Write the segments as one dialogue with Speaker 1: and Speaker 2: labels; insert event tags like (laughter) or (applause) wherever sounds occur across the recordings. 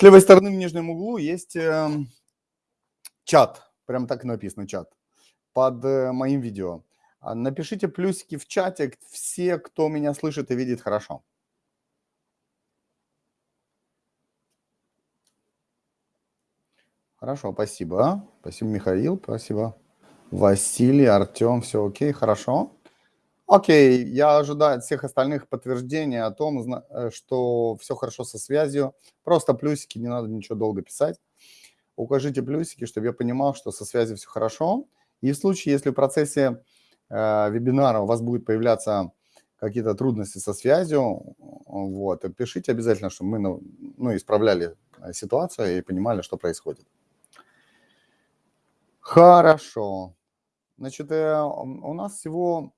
Speaker 1: С левой стороны в нижнем углу есть э, чат, прям так и написано чат, под э, моим видео. А напишите плюсики в чате все, кто меня слышит и видит хорошо. Хорошо, спасибо. Спасибо, Михаил, спасибо. Василий, Артем, все окей, хорошо. Окей, я ожидаю от всех остальных подтверждения о том, э, что все хорошо со связью. Просто плюсики, не надо ничего долго писать. Укажите плюсики, чтобы я понимал, что со связью все хорошо. И в случае, если в процессе э, вебинара у вас будет появляться какие-то трудности со связью, вот, пишите обязательно, чтобы мы ну, ну исправляли э, ситуацию и понимали, что происходит. Хорошо. Значит, э, у нас всего,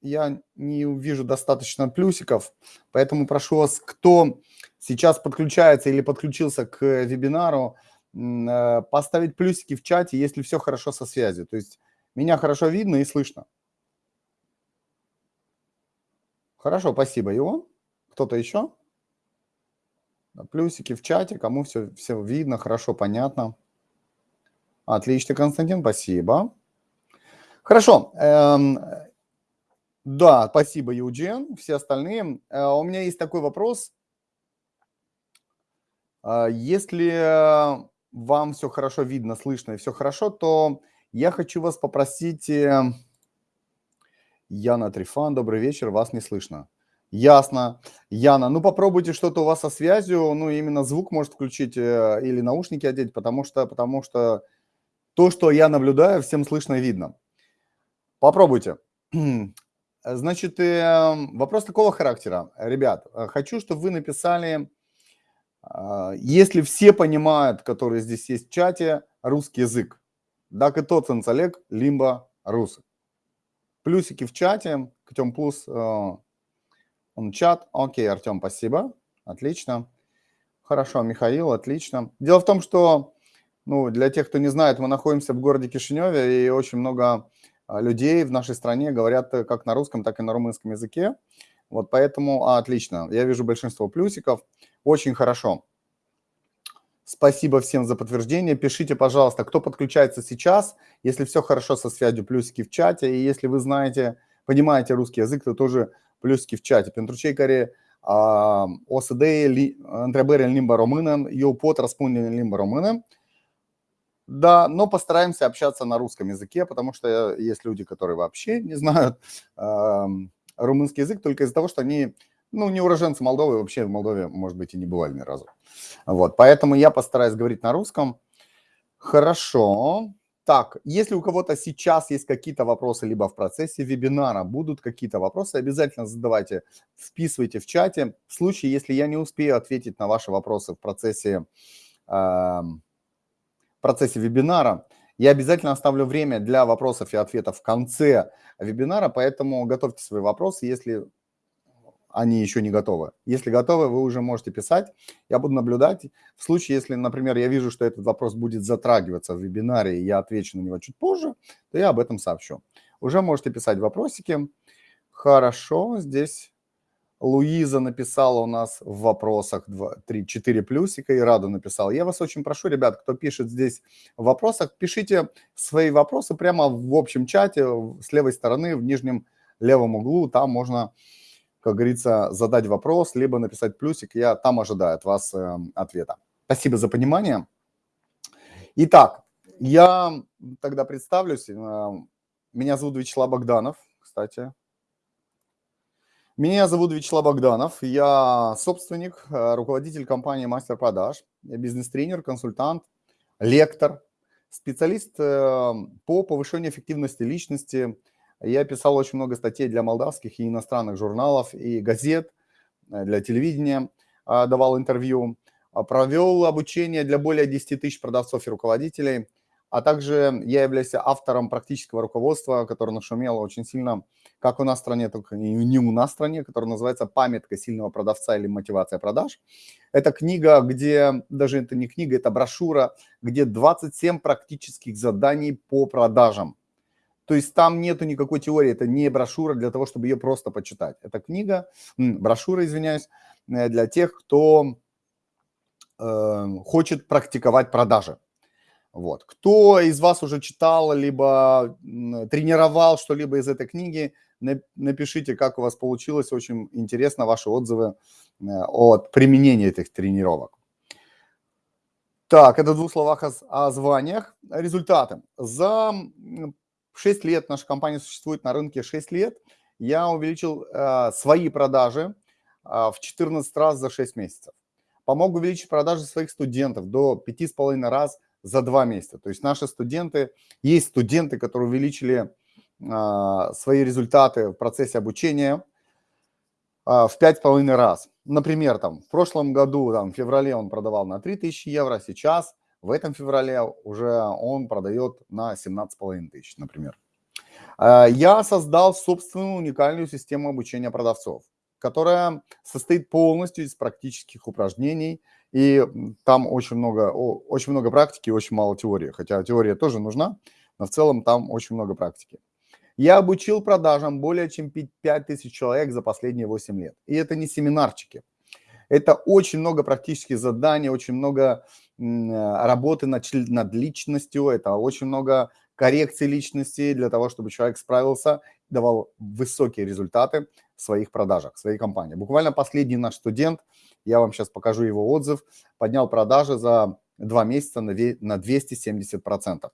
Speaker 1: я не вижу достаточно плюсиков, поэтому прошу вас, кто сейчас подключается или подключился к вебинару, э, поставить плюсики в чате, если все хорошо со связью. То есть меня хорошо видно и слышно. Хорошо, спасибо, Ион. Кто-то еще? Плюсики в чате, кому все, все видно, хорошо, понятно. Отлично, Константин, спасибо. Хорошо. Да, спасибо, Юджин. Все остальные. Э, у меня есть такой вопрос. Э, если вам все хорошо видно, слышно и все хорошо, то я хочу вас попросить... Э, Яна Трифан, добрый вечер, вас не слышно. Ясно. Яна, ну попробуйте что-то у вас со связью, ну именно звук может включить или наушники одеть, потому что, потому что то, что я наблюдаю, всем слышно и видно. Попробуйте. (clears throat) Значит, эм, вопрос такого характера. Ребят, э, хочу, чтобы вы написали, а, если все понимают, которые здесь есть в чате, русский язык. Так и тот Олег, лимба русы. Плюсики в чате, Артем Плюс, э, он чат. Окей, Артем, спасибо. Отлично. Хорошо, Михаил, отлично. Дело в том, что ну, для тех, кто не знает, мы находимся в городе Кишиневе, и очень много людей в нашей стране говорят э, как на русском, так и на румынском языке. Вот поэтому а, отлично. Я вижу большинство плюсиков. Очень хорошо. Спасибо всем за подтверждение. Пишите, пожалуйста, кто подключается сейчас. Если все хорошо со связью, плюсики в чате. И если вы знаете, понимаете русский язык, то тоже плюсики в чате. Pentru care o să dea întrebări în limba română, eu pot răspunde în limba. Да, но постараемся общаться на русском языке, потому что есть люди, которые вообще не знают э, румынский язык только из-за того, что они, ну, не уроженцы Молдовы, вообще в Молдове, может быть, и не бывали ни разу. Вот, поэтому я постараюсь говорить на русском. Хорошо. Так, если у кого-то сейчас есть какие-то вопросы, либо в процессе вебинара будут какие-то вопросы, обязательно задавайте, вписывайте в чате. В случае, если я не успею ответить на ваши вопросы в процессе э, процессе вебинара. Я обязательно оставлю время для вопросов и ответов в конце вебинара, поэтому готовьте свои вопросы, если они еще не готовы. Если готовы, вы уже можете писать. Я буду наблюдать. В случае, если, например, я вижу, что этот вопрос будет затрагиваться в вебинаре, и я отвечу на него чуть позже, то я об этом сообщу. Уже можете писать вопросики. Хорошо, здесь Луиза написала у нас в вопросах 3-4 плюсика, и Рада написала. Я вас очень прошу, ребят, кто пишет здесь в вопросах, пишите свои вопросы прямо в общем чате с левой стороны, в нижнем левом углу. Там можно, как говорится, задать вопрос, либо написать плюсик. Я там ожидаю от вас э, ответа. Спасибо за понимание. Итак, я тогда представлюсь. Э, меня зовут Вячеслав Богданов, кстати, меня зовут Вячеслав Богданов, я собственник, э, руководитель компании «Мастер продаж», бизнес-тренер, консультант, лектор, специалист э, по повышению эффективности личности. Я писал очень много статей для молдавских и иностранных журналов и газет, э, для телевидения, давал интервью, провел обучение для более 10 тысяч продавцов и руководителей, а также я являюсь автором практического руководства, которое нашумело очень сильно как у нас в стране, только не у нас в стране, которая называется «Памятка сильного продавца» или «Мотивация продаж». Это книга, где, даже это не книга, это брошюра, где 27 практических заданий по продажам. То есть там нету никакой теории, это не брошюра для того, чтобы ее просто почитать. Это книга, брошюра, извиняюсь, э, для тех, кто э, хочет практиковать продажи. Вот. Кто из вас уже читал, либо тренировал что-либо из этой книги, напишите, как у вас получилось. Очень интересно ваши отзывы э, от применения этих тренировок. Так, это в двух словах о, о званиях. Результаты. За 6 лет, наша компания существует на рынке 6 лет, я увеличил э, свои продажи э, в 14 раз за 6 месяцев. Помог увеличить продажи своих студентов до 5,5 раз за 2 месяца. То есть наши студенты, есть студенты, которые увеличили свои результаты в процессе обучения э, в 5,5 раз. Например, там, в прошлом году, там, в феврале он продавал на 3000 евро, сейчас в этом феврале уже он продает на 17,5 тысяч, например. Э, я создал собственную уникальную систему обучения продавцов, которая состоит полностью из практических упражнений, и там очень много, очень много практики и очень мало теории, хотя теория тоже нужна, но в целом там очень много практики. Я обучил продажам более чем 5000 человек за последние 8 лет. И это не семинарчики. Это очень много практических заданий, очень много работы над, над личностью, это очень много коррекции личности для того, чтобы человек справился, давал высокие результаты в своих продажах, в своей компании. Буквально последний наш студент, я вам сейчас покажу его отзыв, поднял продажи за два месяца на 270%,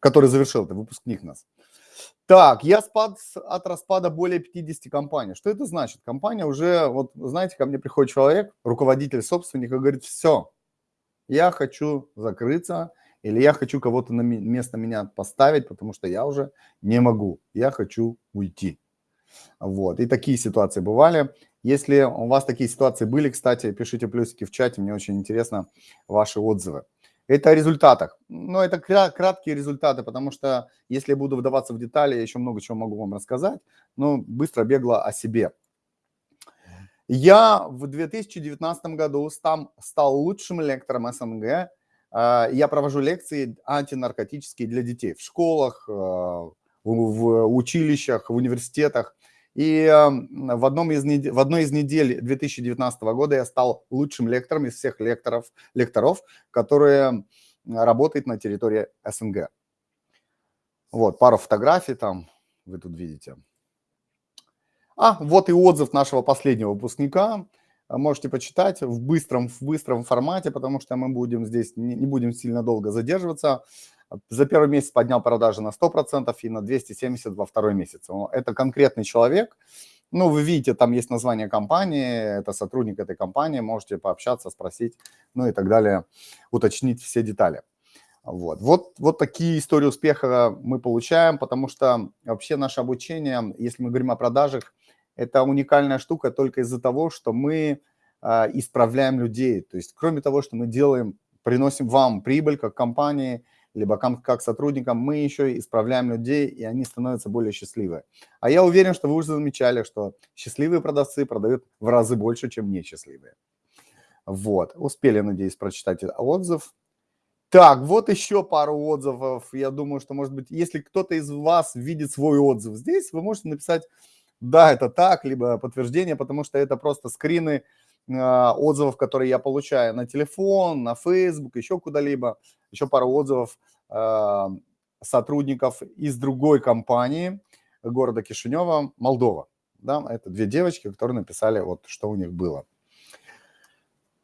Speaker 1: который завершил, это выпускник нас. Так, я спад от распада более 50 компаний. Что это значит? Компания уже, вот знаете, ко мне приходит человек, руководитель, собственник, и говорит, все, я хочу закрыться, или я хочу кого-то на место меня поставить, потому что я уже не могу, я хочу уйти. Вот, и такие ситуации бывали. Если у вас такие ситуации были, кстати, пишите плюсики в чате, мне очень интересно ваши отзывы. Это о результатах. Но это краткие результаты, потому что если я буду вдаваться в детали, я еще много чего могу вам рассказать, но быстро бегло о себе. Я в 2019 году стал, стал лучшим лектором СНГ а, я провожу лекции антинаркотические для детей в школах, а, в училищах, в университетах. И в, одном из, в одной из недель 2019 года я стал лучшим лектором из всех лекторов, лекторов, которые работают на территории СНГ. Вот, пару фотографий там вы тут видите. А, вот и отзыв нашего последнего выпускника. Можете почитать в быстром, в быстром формате, потому что мы будем здесь, не будем сильно долго задерживаться. За первый месяц поднял продажи на 100% и на 270 во второй месяц. Это конкретный человек. Ну, вы видите, там есть название компании, это сотрудник этой компании, можете пообщаться, спросить, ну и так далее, уточнить все детали. Вот. Вот, вот такие истории успеха мы получаем, потому что вообще наше обучение, если мы говорим о продажах, это уникальная штука только из-за того, что мы а, исправляем людей. То есть кроме того, что мы делаем, приносим вам прибыль как компании, либо как, сотрудникам, мы еще исправляем людей, и они становятся более счастливы. А я уверен, что вы уже замечали, что счастливые продавцы продают в разы больше, чем несчастливые. Вот, успели, надеюсь, прочитать отзыв. Так, вот еще пару отзывов. Я думаю, что, может быть, если кто-то из вас видит свой отзыв здесь, вы можете написать да, это так, либо подтверждение, потому что это просто скрины отзывов, которые я получаю на телефон, на Facebook, еще куда-либо. Еще пару отзывов э, сотрудников из другой компании города Кишинева, Молдова. Да, это две девочки, которые написали, вот что у них было.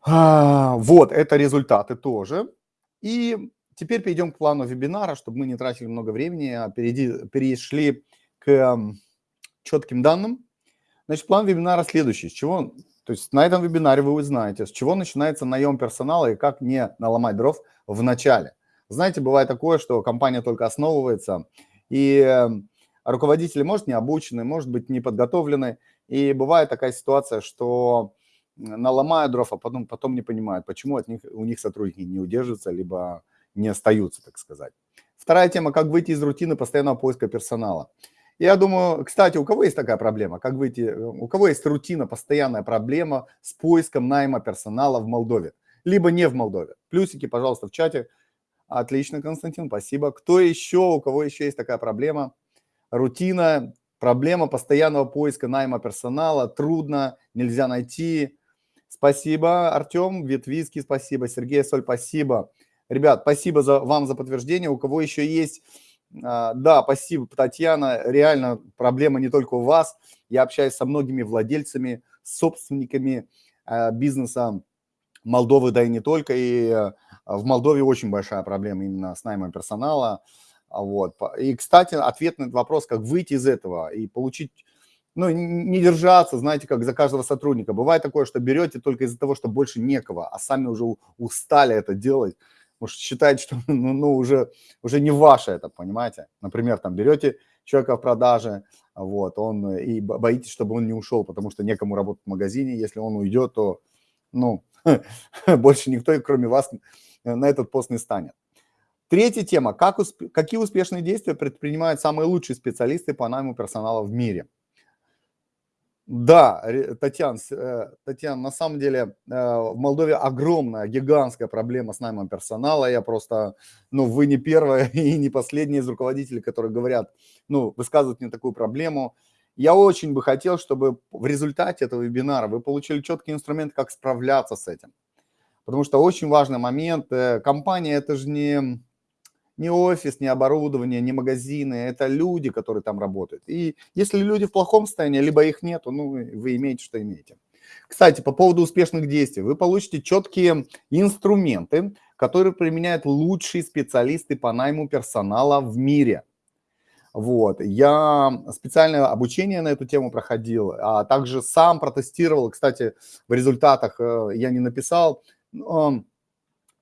Speaker 1: А, вот, это результаты тоже. И теперь перейдем к плану вебинара, чтобы мы не тратили много времени, а перейди, перешли к четким данным. Значит, план вебинара следующий. С чего, то есть на этом вебинаре вы узнаете, с чего начинается наем персонала и как не наломать дров в начале. Знаете, бывает такое, что компания только основывается, и эм, руководители, может, не обучены, может быть, не подготовлены, и бывает такая ситуация, что наломают дров, а потом, потом не понимают, почему от них, у них сотрудники не удерживаются, либо не остаются, так сказать. Вторая тема, как выйти из рутины постоянного поиска персонала. Я думаю, кстати, у кого есть такая проблема? Как выйти? Э, у кого есть рутина, постоянная проблема с поиском найма персонала в Молдове? Либо не в Молдове? Плюсики, пожалуйста, в чате. Отлично, Константин, спасибо. Кто еще, у кого еще есть такая проблема? Рутина, проблема постоянного поиска найма персонала, трудно, нельзя найти. Спасибо, Артем, Ветвиски, спасибо, Сергей Соль, спасибо. Ребят, спасибо за, вам за подтверждение. У кого еще есть... А, да, спасибо, Татьяна. Реально проблема не только у вас. Я общаюсь со многими владельцами, собственниками а, бизнеса Молдовы, да и не только. И а, в Молдове очень большая проблема именно с наймом персонала. Вот. И, кстати, ответ на этот вопрос, как выйти из этого и получить ну, не держаться, знаете, как за каждого сотрудника. Бывает такое, что берете только из-за того, что больше некого, а сами уже устали это делать. Может, считаете, что (laughs) ну, ну, уже, уже не ваше это, понимаете? Например, там берете человека в продаже, вот, он и боитесь, чтобы он не ушел, потому что некому работать в магазине. Если он уйдет, то, ну, (laughs) больше никто, кроме вас, на этот пост не станет. Третья тема. Как усп... Какие успешные действия предпринимают самые лучшие специалисты по найму персонала в мире? Да, Татьяна, э, Татьяна, на самом деле э, в Молдове огромная, гигантская проблема с наймом персонала. Я просто, ну, вы не первая (laughs) и не последняя из руководителей, которые говорят, ну, высказывают мне такую проблему. Я очень бы хотел, чтобы в результате этого вебинара вы получили четкий инструмент, как справляться с этим. Потому что очень важный момент, э, компания это же не не офис, не оборудование, не магазины, это люди, которые там работают. И если люди в плохом состоянии, либо их нету, ну, вы имеете, что имеете. Кстати, по поводу успешных действий. Вы получите четкие инструменты, которые применяют лучшие специалисты по найму персонала в мире. Вот. Я специальное обучение на эту тему проходил, а также сам протестировал. Кстати, в результатах э, я не написал,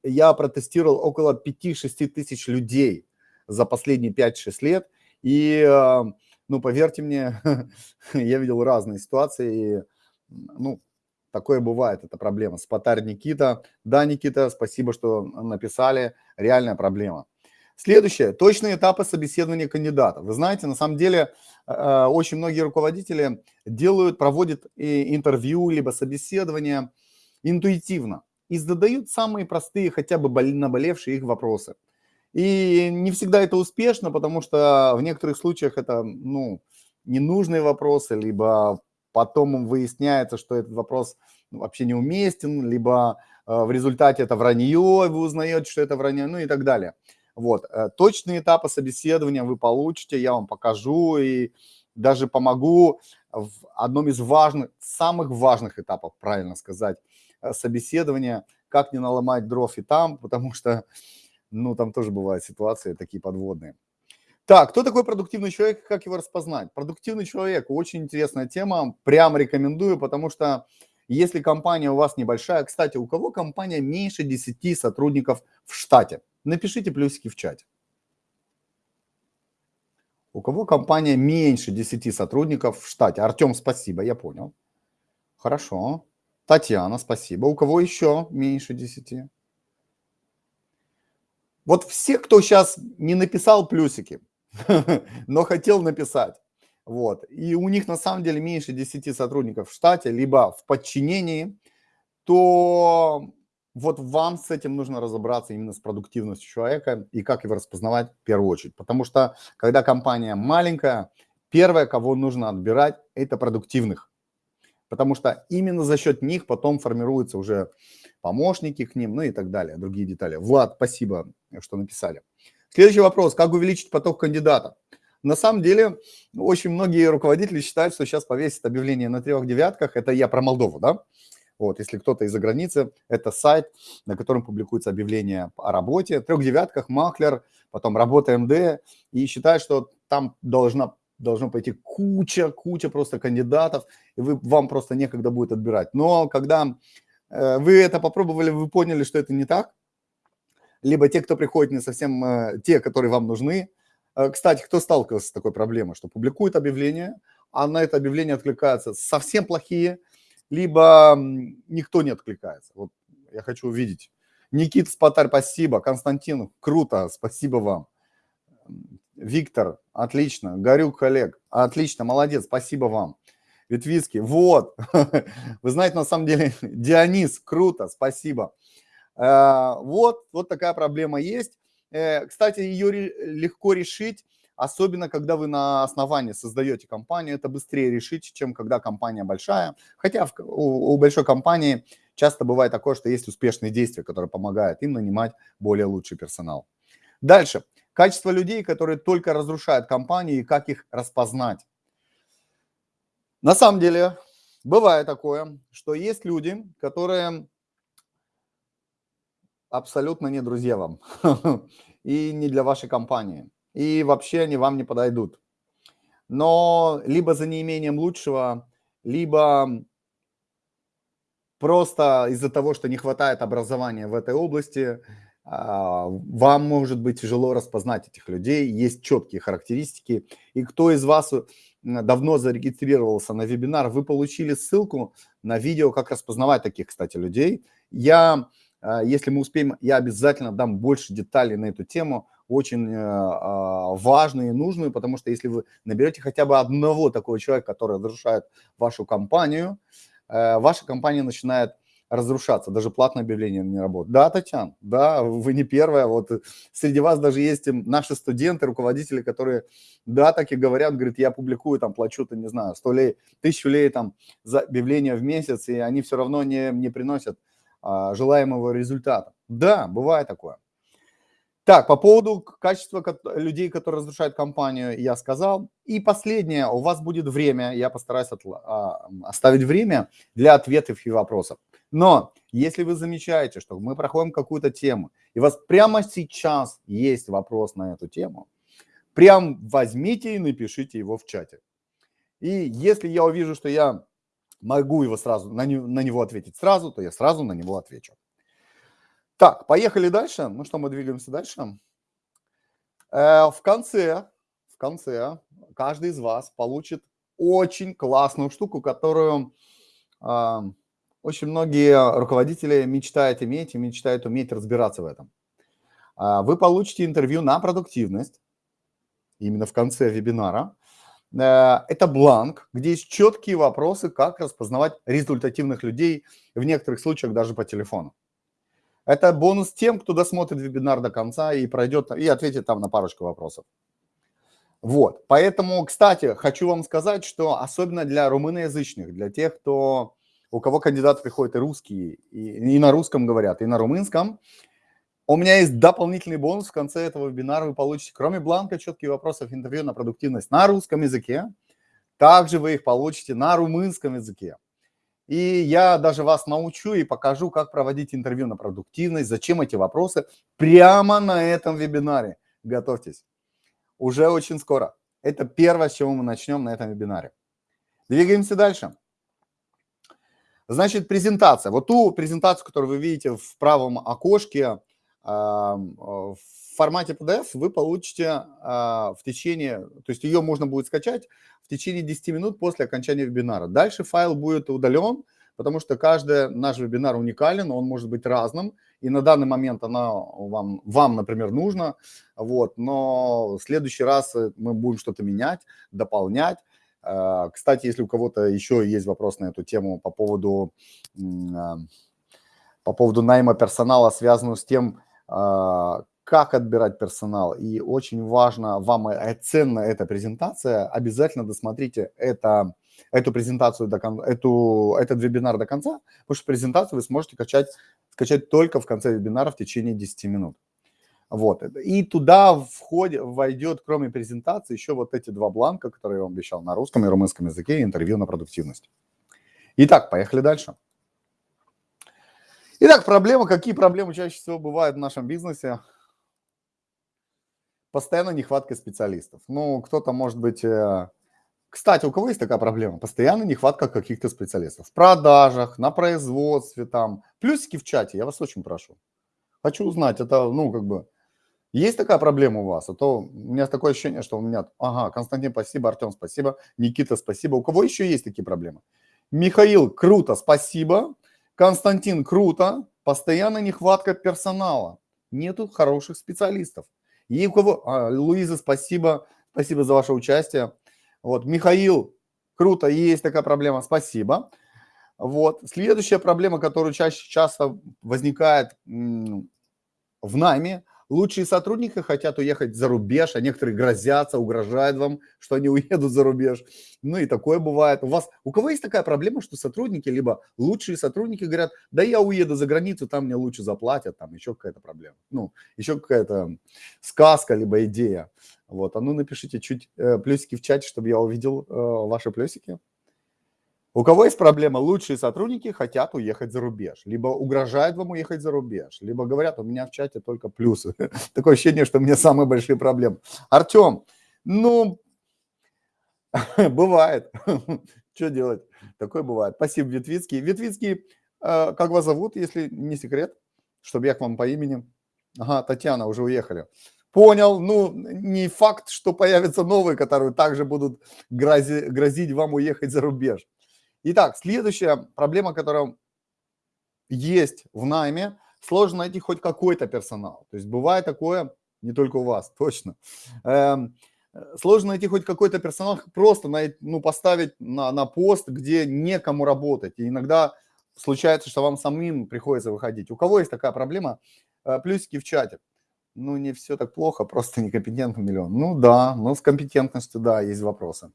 Speaker 1: я протестировал около 5-6 тысяч людей за последние 5-6 лет. И, э, ну, поверьте мне, (laughs) я видел разные ситуации. И, ну, такое бывает, это проблема. Спатарь Никита. Да, Никита, спасибо, что написали. Реальная проблема. Следующее. Точные этапы собеседования кандидата. Вы знаете, на самом деле, э, очень многие руководители делают, проводят интервью, либо собеседование интуитивно и задают самые простые, хотя бы наболевшие их вопросы. И не всегда это успешно, потому что в некоторых случаях это, ну, ненужные вопросы, либо потом выясняется, что этот вопрос вообще неуместен, либо э, в результате это вранье, вы узнаете, что это вранье, ну и так далее. Вот, э, точные этапы собеседования вы получите, я вам покажу и даже помогу в одном из важных, самых важных этапов, правильно сказать, собеседования, как не наломать дров и там, потому что, ну, там тоже бывают ситуации такие подводные. Так, кто такой продуктивный человек, как его распознать? Продуктивный человек, очень интересная тема, прям рекомендую, потому что если компания у вас небольшая, кстати, у кого компания меньше 10 сотрудников в штате? Напишите плюсики в чате. У кого компания меньше 10 сотрудников в штате? Артем, спасибо, я понял. Хорошо. Татьяна, спасибо. У кого еще меньше 10? Вот все, кто сейчас не написал плюсики, (laughs) но хотел написать, вот, и у них на самом деле меньше 10 сотрудников в штате, либо в подчинении, то вот вам с этим нужно разобраться именно с продуктивностью человека и как его распознавать в первую очередь. Потому что когда компания маленькая, первое, кого нужно отбирать, это продуктивных потому что именно за счет них потом формируются уже помощники к ним, ну и так далее, другие детали. Влад, спасибо, что написали. Следующий вопрос. Как увеличить поток кандидатов? На самом деле, очень многие руководители считают, что сейчас повесят объявление на трех девятках. Это я про Молдову, да? Вот, если кто-то из-за границы, это сайт, на котором публикуется объявление о работе. Трех девятках, маклер, потом работа МД. И считают, что там должна должно пойти куча, куча просто кандидатов, и вы, вам просто некогда будет отбирать. Но когда э, вы это попробовали, вы поняли, что это не так, либо те, кто приходит, не совсем э, те, которые вам нужны. Э, кстати, кто сталкивался с такой проблемой, что публикует объявление, а на это объявление откликаются совсем плохие, либо никто не откликается. Вот я хочу увидеть. Никит Спатарь, спасибо. Константин, круто, спасибо вам. Виктор, отлично. Горюк Олег, отлично, молодец, спасибо вам. Ветвицкий, вот. (laughs) Вы знаете, на самом деле, (laughs) Дионис, круто, спасибо. Э, вот, вот такая проблема есть. Э, кстати, ее легко решить особенно когда вы на основании создаете компанию, это быстрее решить, чем когда компания большая. Хотя у большой компании часто бывает такое, что есть успешные действия, которые помогают им нанимать более лучший персонал. Дальше. Качество людей, которые только разрушают компании, и как их распознать. На самом деле, бывает такое, что есть люди, которые абсолютно не друзья вам (laughs) и не для вашей компании. И вообще они вам не подойдут. Но либо за неимением лучшего, либо просто из-за того, что не хватает образования в этой области, вам может быть тяжело распознать этих людей, есть четкие характеристики. И кто из вас э, давно зарегистрировался на вебинар, вы получили ссылку на видео, как распознавать таких, кстати, людей. Я, а, если мы успеем, я обязательно дам больше деталей на эту тему, очень э, а, важную и нужную, потому что если вы наберете хотя бы одного такого человека, который разрушает вашу компанию, э, ваша компания начинает разрушаться, даже платное объявление не работает. Да, Татьяна, да, вы не первая, вот среди вас даже есть наши студенты, руководители, которые, да, так и говорят, говорят, я публикую, там, плачу-то, не знаю, 100 лей, тысячу лей там за объявление в месяц, и они все равно не, не приносят а, желаемого результата. Да, бывает такое. Так, по поводу качества людей, которые разрушают компанию, я сказал. И последнее, у вас будет время, я постараюсь а, оставить время для ответов и вопросов. Но если вы замечаете, что мы проходим какую-то тему, и у вас прямо сейчас есть вопрос на эту тему, прям возьмите и напишите его в чате. И если я увижу, что я могу его сразу, на, не, на него ответить сразу, то я сразу на него отвечу. Так, поехали дальше. Ну что, мы двигаемся дальше. Э, в конце, в конце каждый из вас получит очень классную штуку, которую э, очень многие руководители мечтают иметь и мечтают уметь разбираться в этом. Э, вы получите интервью на продуктивность, именно в конце вебинара. Э, это бланк, где есть четкие вопросы, как распознавать результативных людей, в некоторых случаях даже по телефону. Это бонус тем, кто досмотрит вебинар до конца и пройдет, и ответит там на парочку вопросов. Вот, поэтому, кстати, хочу вам сказать, что особенно для румыноязычных, для тех, кто, у кого кандидат приходит и русские, и, и на русском говорят, и на румынском, у меня есть дополнительный бонус в конце этого вебинара. Вы получите, кроме бланка, четкие вопросов интервью на продуктивность на русском языке. Также вы их получите на румынском языке. И я даже вас научу и покажу, как проводить интервью на продуктивность, зачем эти вопросы, прямо на этом вебинаре. Готовьтесь. Уже очень скоро. Это первое, с чего мы начнем на этом вебинаре. Двигаемся дальше. Значит, презентация. Вот ту презентацию, которую вы видите в правом окошке, в формате PDF вы получите а, в течение, то есть ее можно будет скачать в течение 10 минут после окончания вебинара. Дальше файл будет удален, потому что каждый наш вебинар уникален, он может быть разным, и на данный момент она вам, вам например, нужна, вот, но в следующий раз мы будем что-то менять, дополнять. А, кстати, если у кого-то еще есть вопрос на эту тему по поводу, а, по поводу найма персонала, связанного с тем, как отбирать персонал. И очень важно, вам ценна эта презентация, обязательно досмотрите это, эту презентацию, до, эту, этот вебинар до конца, потому что презентацию вы сможете качать, скачать только в конце вебинара в течение 10 минут. Вот. И туда входит, войдет, кроме презентации, еще вот эти два бланка, которые я вам обещал на русском и румынском языке, интервью на продуктивность. Итак, поехали дальше. Итак, проблемы. Какие проблемы чаще всего бывают в нашем бизнесе? постоянно нехватка специалистов. Ну, кто-то может быть... Э, кстати, у кого есть такая проблема? Постоянно нехватка каких-то специалистов. В продажах, на производстве там. Плюсики в чате, я вас очень прошу. Хочу узнать, это, ну, как бы... Есть такая проблема у вас? А то у меня такое ощущение, что у меня... Ага, Константин, спасибо, Артем, спасибо, Никита, спасибо. У кого еще есть такие проблемы? Михаил, круто, спасибо. Константин, круто. Постоянно нехватка персонала. Нету хороших специалистов. И у кого... А, Луиза, спасибо. Спасибо за ваше участие. Вот, Михаил, круто, есть такая проблема, спасибо. Вот, следующая проблема, которая чаще часто возникает в найме, Лучшие сотрудники хотят уехать за рубеж, а некоторые грозятся, угрожают вам, что они уедут за рубеж. Ну и такое бывает. У вас, у кого есть такая проблема, что сотрудники, либо лучшие сотрудники говорят, да я уеду за границу, там мне лучше заплатят, там еще какая-то проблема. Ну, еще какая-то сказка, либо идея. Вот, а ну напишите чуть э, плюсики в чате, чтобы я увидел э, ваши плюсики. У кого есть проблема, лучшие сотрудники хотят уехать за рубеж, либо угрожают вам уехать за рубеж, либо говорят, у меня в чате только плюсы. (laughs) Такое ощущение, что у меня самые большие проблемы. Артем, ну, (laughs) бывает. (laughs) Что делать? Такое бывает. Спасибо, Ветвицкий. Ветвицкий, э, как вас зовут, если не секрет, чтобы я к вам по имени? Ага, Татьяна, уже уехали. Понял, ну, не факт, что появятся новые, которые также будут грози, грозить вам уехать за рубеж. Итак, следующая проблема, которая есть в найме, сложно найти хоть какой-то персонал. То есть бывает такое, не только у вас, (laughs) точно. Эм, сложно найти хоть какой-то персонал, просто на, ну, поставить на, на пост, где некому работать. И иногда случается, что вам самим приходится выходить. У кого есть такая проблема? Э, плюсики в чате. Ну, не все так плохо, (laughs) просто некомпетентный миллион. Ну да, ну с компетентностью, да, есть вопросы.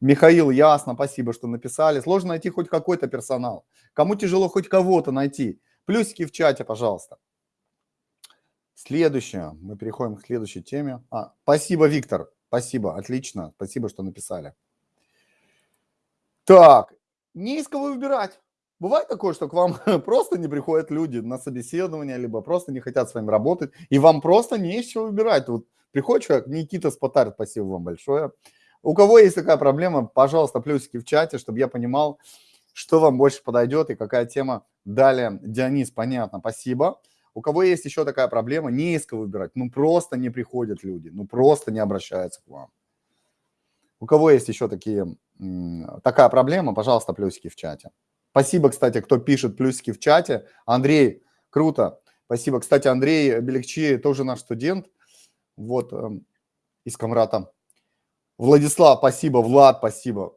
Speaker 1: Михаил, ясно, спасибо, что написали. Сложно найти хоть какой-то персонал. Кому тяжело хоть кого-то найти? Плюсики в чате, пожалуйста. Следующее. Мы переходим к следующей теме. А, спасибо, Виктор. Спасибо, отлично. Спасибо, что написали. Так, не из кого выбирать. Бывает такое, что к вам (laughs) просто не приходят люди на собеседование, либо просто не хотят с вами работать, и вам просто не из чего выбирать. Вот приходит человек, Никита Спотарь, спасибо вам большое. У кого есть такая проблема, пожалуйста, плюсики в чате, чтобы я понимал, что вам больше подойдет и какая тема. Далее, Дионис, понятно, спасибо. У кого есть еще такая проблема, не из кого выбирать, ну просто не приходят люди, ну просто не обращаются к вам. У кого есть еще такие, такая проблема, пожалуйста, плюсики в чате. Спасибо, кстати, кто пишет плюсики в чате. Андрей, круто. Спасибо. Кстати, Андрей Белекчи тоже наш студент. Вот, эм, из Камрата. Владислав, спасибо. Влад, спасибо.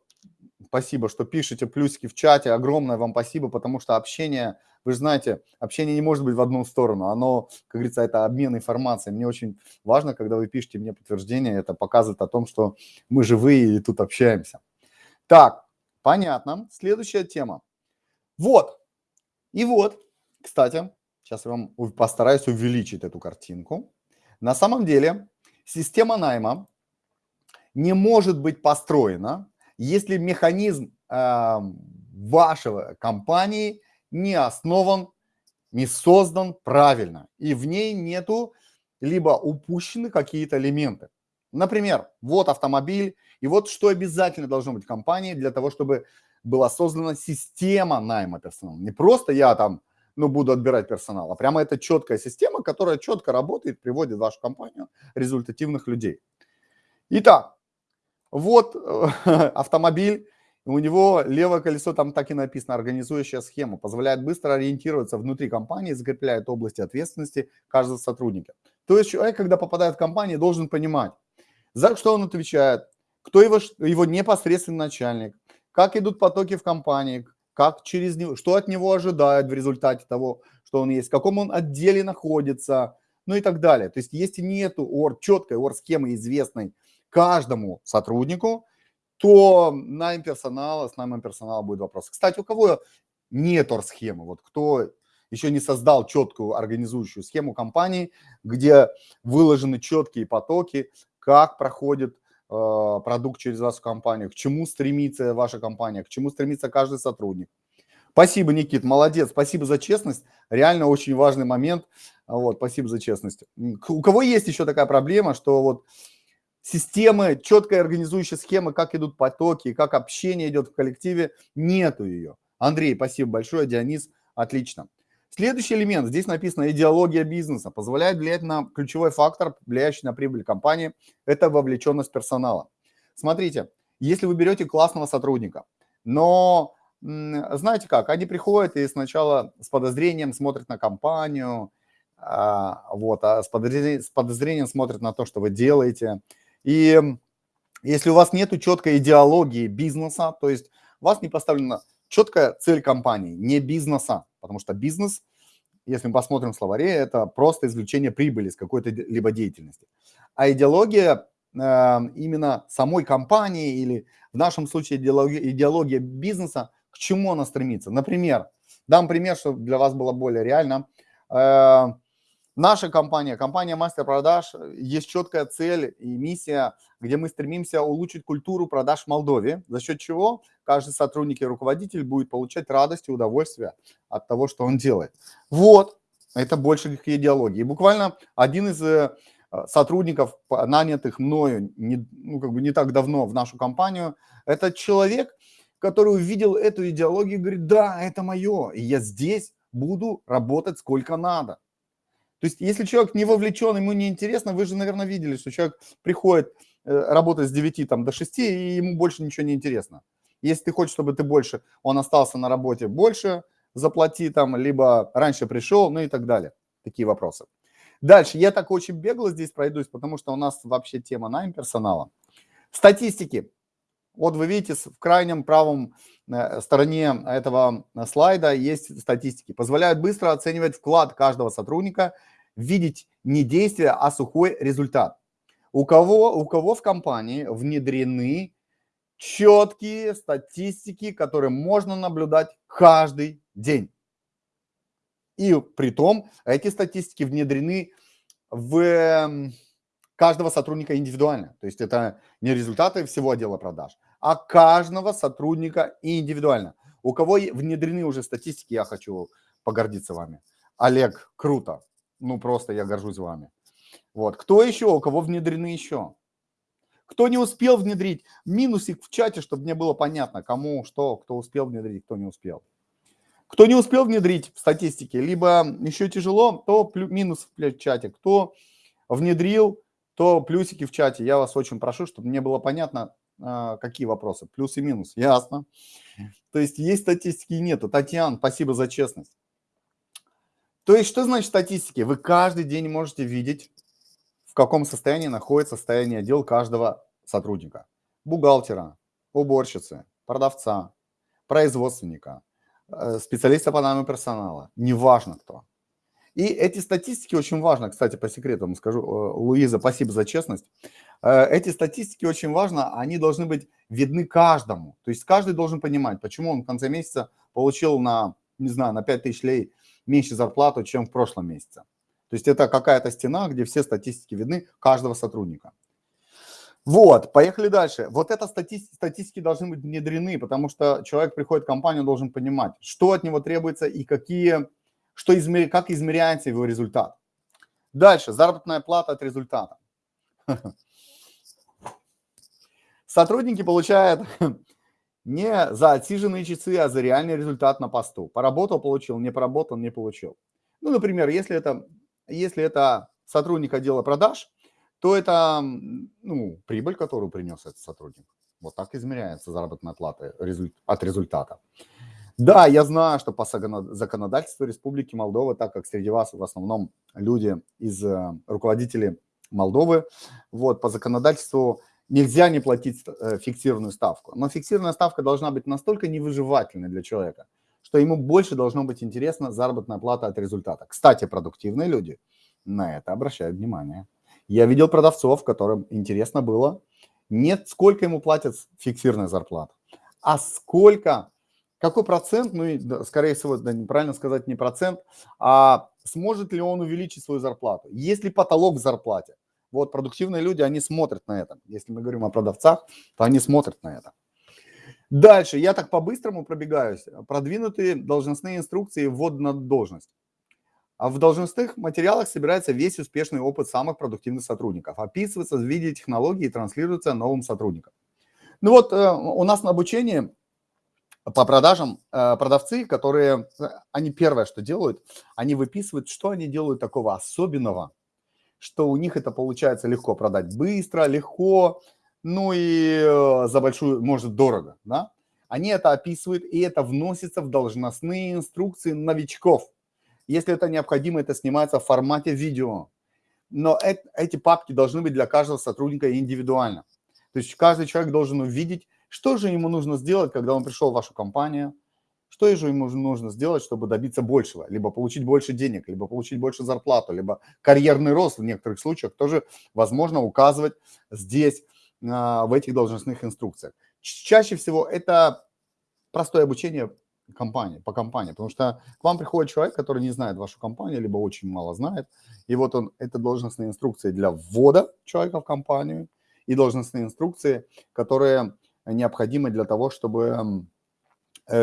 Speaker 1: Спасибо, что пишете плюсики в чате. Огромное вам спасибо, потому что общение, вы же знаете, общение не может быть в одну сторону. Оно, как говорится, это обмен информацией. Мне очень важно, когда вы пишете мне подтверждение, это показывает о том, что мы живые и тут общаемся. Так, понятно. Следующая тема. Вот. И вот, кстати, сейчас я вам постараюсь увеличить эту картинку. На самом деле система найма не может быть построена, если механизм э, вашего компании не основан, не создан правильно, и в ней нету либо упущены какие-то элементы. Например, вот автомобиль, и вот что обязательно должно быть в компании для того, чтобы была создана система найма персонала. Не просто я там, ну, буду отбирать персонал, а прямо это четкая система, которая четко работает, приводит вашу компанию результативных людей. Итак, вот (laughs) автомобиль, у него левое колесо, там так и написано, организующая схема, позволяет быстро ориентироваться внутри компании, закрепляет области ответственности каждого сотрудника. То есть человек, когда попадает в компанию, должен понимать, за что он отвечает, кто его, его непосредственный начальник, как идут потоки в компании, как через него, что от него ожидают в результате того, что он есть, в каком он отделе находится, ну и так далее. То есть если нету ор, четкой ор-схемы известной каждому сотруднику, то найм персонала, с наймом персонала будет вопрос. Кстати, у кого нет ор-схемы, вот кто еще не создал четкую организующую схему компании, где выложены четкие потоки, как проходит Э, продукт через вашу компанию, к чему стремится ваша компания, к чему стремится каждый сотрудник. Спасибо, Никит, молодец, спасибо за честность, реально очень важный момент, вот, спасибо за честность. У кого есть еще такая проблема, что вот системы, четкая организующая схема, как идут потоки, как общение идет в коллективе, нету ее. Андрей, спасибо большое, Дионис, отлично. Следующий элемент, здесь написано идеология бизнеса, позволяет влиять на ключевой фактор, влияющий на прибыль компании, это вовлеченность персонала. Смотрите, если вы берете классного сотрудника, но знаете как, они приходят и сначала с подозрением смотрят на компанию, а, вот, а с подозрением, с подозрением смотрят на то, что вы делаете. И если у вас нет четкой идеологии бизнеса, то есть у вас не поставлена четкая цель компании, не бизнеса, потому что бизнес если мы посмотрим в словаре, это просто извлечение прибыли с какой-то либо деятельности. А идеология э, именно самой компании или в нашем случае идеология, идеология бизнеса, к чему она стремится. Например, дам пример, чтобы для вас было более реально. Э, наша компания, компания Мастер Продаж, есть четкая цель и миссия, где мы стремимся улучшить культуру продаж в Молдове, за счет чего каждый сотрудник и руководитель будет получать радость и удовольствие от того, что он делает. Вот, это больше к идеологии. Буквально один из э, сотрудников, нанятых мною не, ну, как бы не так давно в нашу компанию, это человек, который увидел эту идеологию и говорит, да, это мое, и я здесь буду работать сколько надо. То есть, если человек не вовлечен, ему не интересно, вы же, наверное, видели, что человек приходит э, работать с 9 там, до 6, и ему больше ничего не интересно. Если ты хочешь, чтобы ты больше, он остался на работе больше, заплати там, либо раньше пришел, ну и так далее. Такие вопросы. Дальше, я так очень бегло здесь пройдусь, потому что у нас вообще тема найм персонала. Статистики. Вот вы видите, в крайнем правом э, стороне этого слайда есть статистики. Позволяют быстро оценивать вклад каждого сотрудника, видеть не действие, а сухой результат. У кого, у кого в компании внедрены четкие статистики, которые можно наблюдать каждый день. И при том эти статистики внедрены в эм, каждого сотрудника индивидуально. То есть это не результаты всего отдела продаж, а каждого сотрудника индивидуально. У кого внедрены уже статистики, я хочу погордиться вами. Олег, круто. Ну просто я горжусь вами. Вот. Кто еще? У кого внедрены еще? Кто не успел внедрить, минусик в чате, чтобы мне было понятно, кому что, кто успел внедрить, кто не успел. Кто не успел внедрить в статистике, либо еще тяжело, то минус в чате. Кто внедрил, то плюсики в чате. Я вас очень прошу, чтобы мне было понятно, какие вопросы. Плюс и минус. Ясно. То есть есть статистики и нету. Татьяна, спасибо за честность. То есть что значит статистики? Вы каждый день можете видеть в каком состоянии находится состояние дел каждого сотрудника. Бухгалтера, уборщицы, продавца, производственника, э, специалиста по найму персонала, неважно кто. И эти статистики очень важно, кстати, по секрету вам скажу, э, Луиза, спасибо за честность. Э, эти статистики очень важно, они должны быть видны каждому. То есть каждый должен понимать, почему он в конце месяца получил на, не знаю, на 5 тысяч лей меньше зарплату, чем в прошлом месяце. То есть это какая-то стена, где все статистики видны каждого сотрудника. Вот, поехали дальше. Вот это статистики, статистики должны быть внедрены, потому что человек приходит в компанию, должен понимать, что от него требуется и какие, что измер, как измеряется его результат. Дальше, заработная плата от результата. (laughs) Сотрудники получают (laughs) не за отсиженные часы, а за реальный результат на посту. Поработал, получил, не поработал, не получил. Ну, например, если это если это сотрудник отдела продаж, то это ну, прибыль, которую принес этот сотрудник. Вот так измеряется заработная плата от результата. Да, я знаю, что по законодательству Республики Молдова, так как среди вас в основном люди из э, руководителей Молдовы, вот по законодательству нельзя не платить э, фиксированную ставку. Но фиксированная ставка должна быть настолько невыживательной для человека, что ему больше должно быть интересна заработная плата от результата. Кстати, продуктивные люди на это обращают внимание. Я видел продавцов, которым интересно было не сколько ему платят фиксированная зарплата, а сколько, какой процент, ну, скорее всего, да, неправильно сказать не процент, а сможет ли он увеличить свою зарплату. Есть ли потолок в зарплате? Вот продуктивные люди, они смотрят на это. Если мы говорим о продавцах, то они смотрят на это. Дальше, я так по-быстрому пробегаюсь. Продвинутые должностные инструкции ввод на должность. А в должностных материалах собирается весь успешный опыт самых продуктивных сотрудников. Описывается в виде технологии и транслируется новым сотрудникам. Ну вот э, у нас на обучении по продажам э, продавцы, которые, э, они первое, что делают, они выписывают, что они делают такого особенного, что у них это получается легко продать быстро, легко, ну и э, за большую, может, дорого, да? Они это описывают, и это вносится в должностные инструкции новичков. Если это необходимо, это снимается в формате видео. Но эти папки должны быть для каждого сотрудника индивидуально. То есть каждый человек должен увидеть, что же ему нужно сделать, когда он пришел в вашу компанию, Что же ему нужно сделать, чтобы добиться большего? Либо получить больше денег, либо получить больше зарплату, либо карьерный рост в некоторых случаях тоже возможно указывать здесь, а, в этих должностных инструкциях. Чаще всего это простое обучение компании, по компании, потому что к вам приходит человек, который не знает вашу компанию, либо очень мало знает, и вот он, это должностные инструкции для ввода человека в компанию и должностные инструкции, которые необходимы для того, чтобы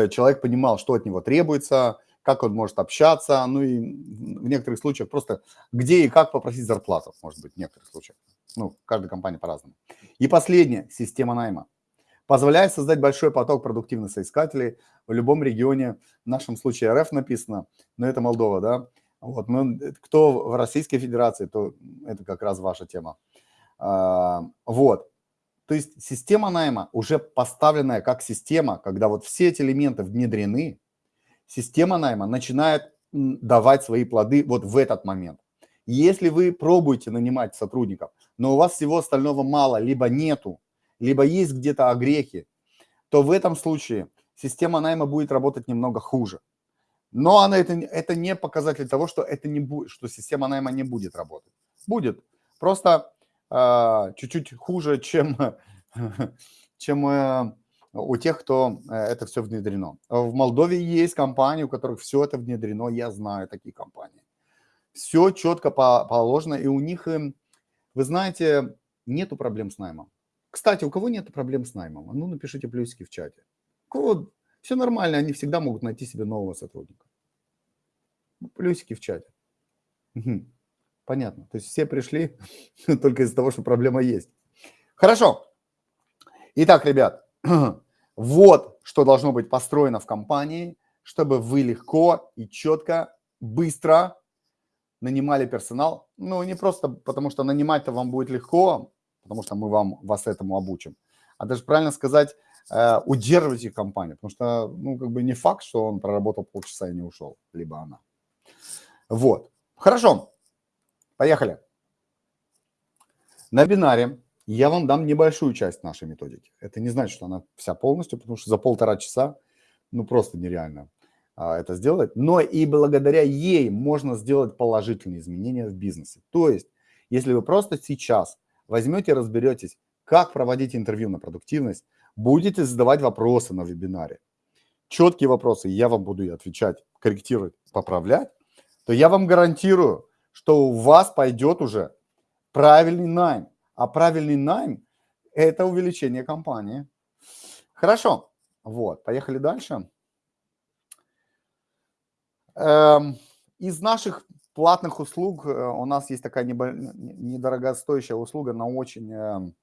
Speaker 1: человек понимал, что от него требуется, как он может общаться, ну и в некоторых случаях просто где и как попросить зарплату, может быть, в некоторых случаях. Ну, каждая компания по-разному. И последнее, система найма позволяет создать большой поток продуктивных соискателей в любом регионе. В нашем случае РФ написано, но это Молдова, да. Вот, ну, кто в Российской Федерации, то это как раз ваша тема. А, вот. То есть система найма уже поставленная как система, когда вот все эти элементы внедрены, система найма начинает давать свои плоды вот в этот момент. Если вы пробуете нанимать сотрудников, но у вас всего остального мало, либо нету, либо есть где-то огрехи, то в этом случае система найма будет работать немного хуже. Но она, это, это не показатель того, что, это не будет, что система найма не будет работать. Будет. Просто чуть-чуть хуже, чем, (laughs) чем э, у тех, кто э, это все внедрено. В Молдове есть компании, у которых все это внедрено. Я знаю такие компании. Все четко положено, и у них, эм, вы знаете, нету проблем с наймом. Кстати, у кого нет проблем с наймом? Ну, напишите плюсики в чате. Кого все нормально, они всегда могут найти себе нового сотрудника. Плюсики в чате. Понятно. То есть все пришли (laughs) только из-за того, что проблема есть. Хорошо. Итак, ребят, (clears throat) вот что должно быть построено в компании, чтобы вы легко и четко, быстро нанимали персонал. Ну, не просто потому, что нанимать-то вам будет легко, потому что мы вам, вас этому обучим. А даже правильно сказать, э, удерживайте компанию, потому что, ну, как бы не факт, что он проработал полчаса и не ушел, либо она. Вот. Хорошо. Поехали. На бинаре я вам дам небольшую часть нашей методики. Это не значит, что она вся полностью, потому что за полтора часа, ну, просто нереально а, это сделать. Но и благодаря ей можно сделать положительные изменения в бизнесе. То есть, если вы просто сейчас возьмете, разберетесь, как проводить интервью на продуктивность, будете задавать вопросы на вебинаре, четкие вопросы, я вам буду отвечать, корректировать, поправлять, то я вам гарантирую, что у вас пойдет уже правильный найм. А правильный найм – это увеличение компании. Хорошо. Вот, поехали дальше. Эм, из наших платных услуг э, у нас есть такая недорогостоящая услуга, но очень эм,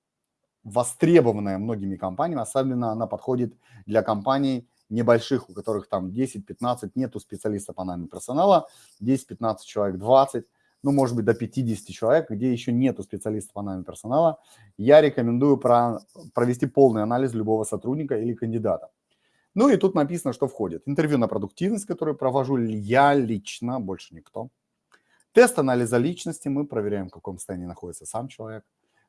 Speaker 1: востребованная многими компаниями, особенно она подходит для компаний небольших, у которых там 10-15, нету специалистов по найме персонала, 10-15 человек, 20, ну, может быть, до 50 человек, где еще нету специалистов по найме персонала, я рекомендую про, провести полный анализ любого сотрудника или кандидата. Ну и тут написано, что входит. Интервью на продуктивность, которое провожу я лично, больше никто. Тест анализа личности, мы проверяем, в каком состоянии находится сам человек.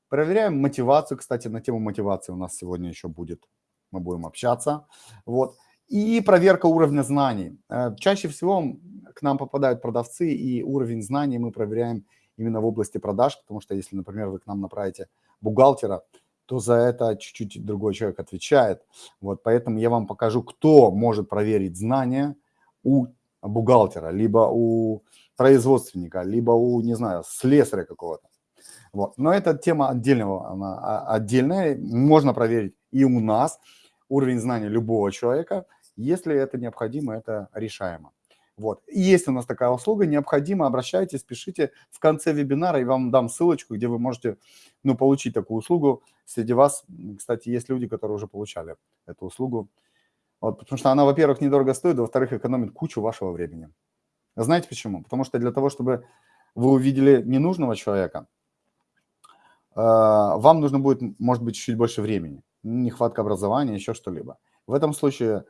Speaker 1: Проверяем мотивацию, кстати, на тему мотивации у нас сегодня еще будет, мы будем общаться. Вот. И проверка уровня знаний. Э, чаще всего к нам попадают продавцы, и уровень знаний мы проверяем именно в области продаж, потому что если, например, вы к нам направите бухгалтера, то за это чуть-чуть другой человек отвечает. Вот, поэтому я вам покажу, кто может проверить знания у бухгалтера, либо у производственника, либо у, не знаю, слесаря какого-то. Вот. Но это тема отдельного, она а, отдельная. Можно проверить и у нас уровень знания любого человека. Если это необходимо, это решаемо. Вот. И есть у нас такая услуга, необходимо, обращайтесь, пишите в конце вебинара, и вам дам ссылочку, где вы можете ну, получить такую услугу. Среди вас, кстати, есть люди, которые уже получали эту услугу. Вот, потому что она, во-первых, недорого стоит, во-вторых, экономит кучу вашего времени. Знаете почему? Потому что для того, чтобы вы увидели ненужного человека, э, вам нужно будет, может быть, чуть больше времени. Нехватка образования, еще что-либо. В этом случае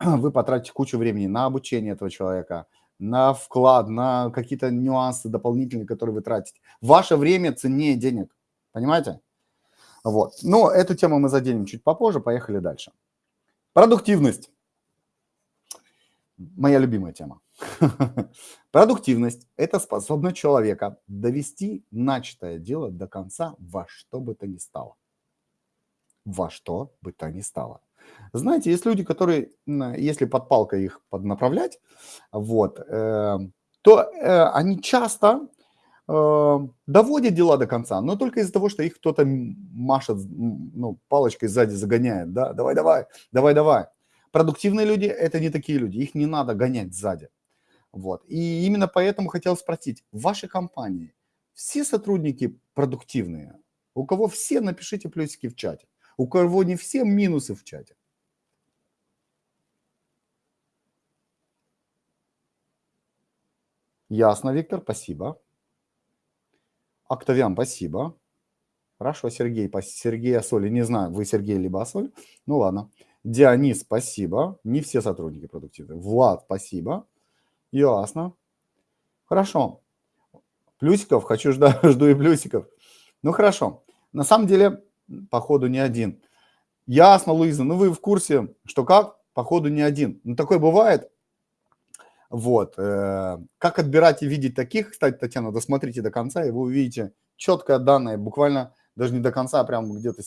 Speaker 1: вы потратите кучу времени на обучение этого человека, на вклад, на какие-то нюансы дополнительные, которые вы тратите. Ваше время ценнее денег, понимаете? Вот. Но эту тему мы заденем чуть попозже, поехали дальше. Продуктивность. моя любимая тема. (laughs) Продуктивность – это способность человека довести начатое дело до конца во что бы то ни стало. Во что бы то ни стало. Знаете, есть люди, которые, если под палкой их поднаправлять, вот, э, то э, они часто э, доводят дела до конца, но только из-за того, что их кто-то машет ну, палочкой сзади загоняет, да, давай, давай, давай, давай. Продуктивные люди – это не такие люди, их не надо гонять сзади. Вот. И именно поэтому хотел спросить, в вашей компании все сотрудники продуктивные? У кого все, напишите плюсики в чате. У кого не все, минусы в чате. Ясно, Виктор, спасибо. Октавиан, спасибо. Хорошо, Сергей, Сергей Асоли, не знаю, вы Сергей либо Асоль. Ну ладно. Дионис, спасибо. Не все сотрудники продуктивны. Влад, спасибо. Ясно. Хорошо. Плюсиков, хочу ждать, (laughs) жду и плюсиков. Ну хорошо. На самом деле, походу, не один. Ясно, Луиза, ну вы в курсе, что как? Походу, не один. Ну такое бывает. Вот. Э, как отбирать и видеть таких, кстати, Татьяна, досмотрите до конца, и вы увидите четкое данное, буквально даже не до конца, а прям где-то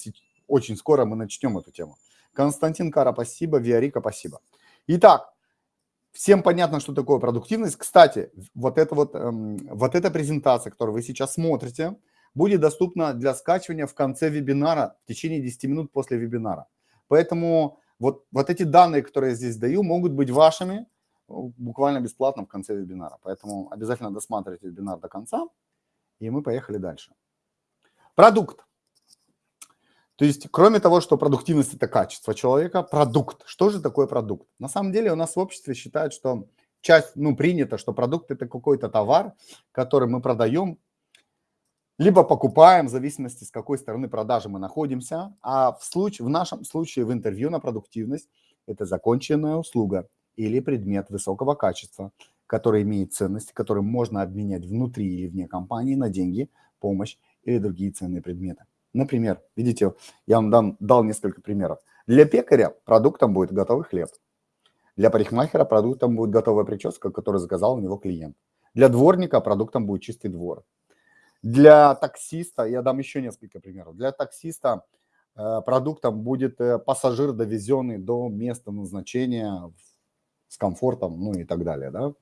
Speaker 1: очень скоро мы начнем эту тему. Константин Кара, спасибо. Виарика, спасибо. Итак, всем понятно, что такое продуктивность. Кстати, вот эта вот, эм, вот эта презентация, которую вы сейчас смотрите, будет доступна для скачивания в конце вебинара, в течение 10 минут после вебинара. Поэтому вот, вот эти данные, которые я здесь даю, могут быть вашими буквально бесплатно в конце вебинара. Поэтому обязательно досматривайте вебинар до конца, и мы поехали дальше. Продукт. То есть, кроме того, что продуктивность – это качество человека, продукт. Что же такое продукт? На самом деле у нас в обществе считают, что часть, ну, принято, что продукт – это какой-то товар, который мы продаем, либо покупаем, в зависимости, с какой стороны продажи мы находимся. А в, случае, в нашем случае в интервью на продуктивность – это законченная услуга или предмет высокого качества, который имеет ценность, который можно обменять внутри или вне компании на деньги, помощь или другие ценные предметы. Например, видите, я вам дам, дал несколько примеров. Для пекаря продуктом будет готовый хлеб. Для парикмахера продуктом будет готовая прическа, которую заказал у него клиент. Для дворника продуктом будет чистый двор. Для таксиста, я дам еще несколько примеров. Для таксиста э, продуктом будет э, пассажир, довезенный до места назначения с комфортом, ну и так далее, да,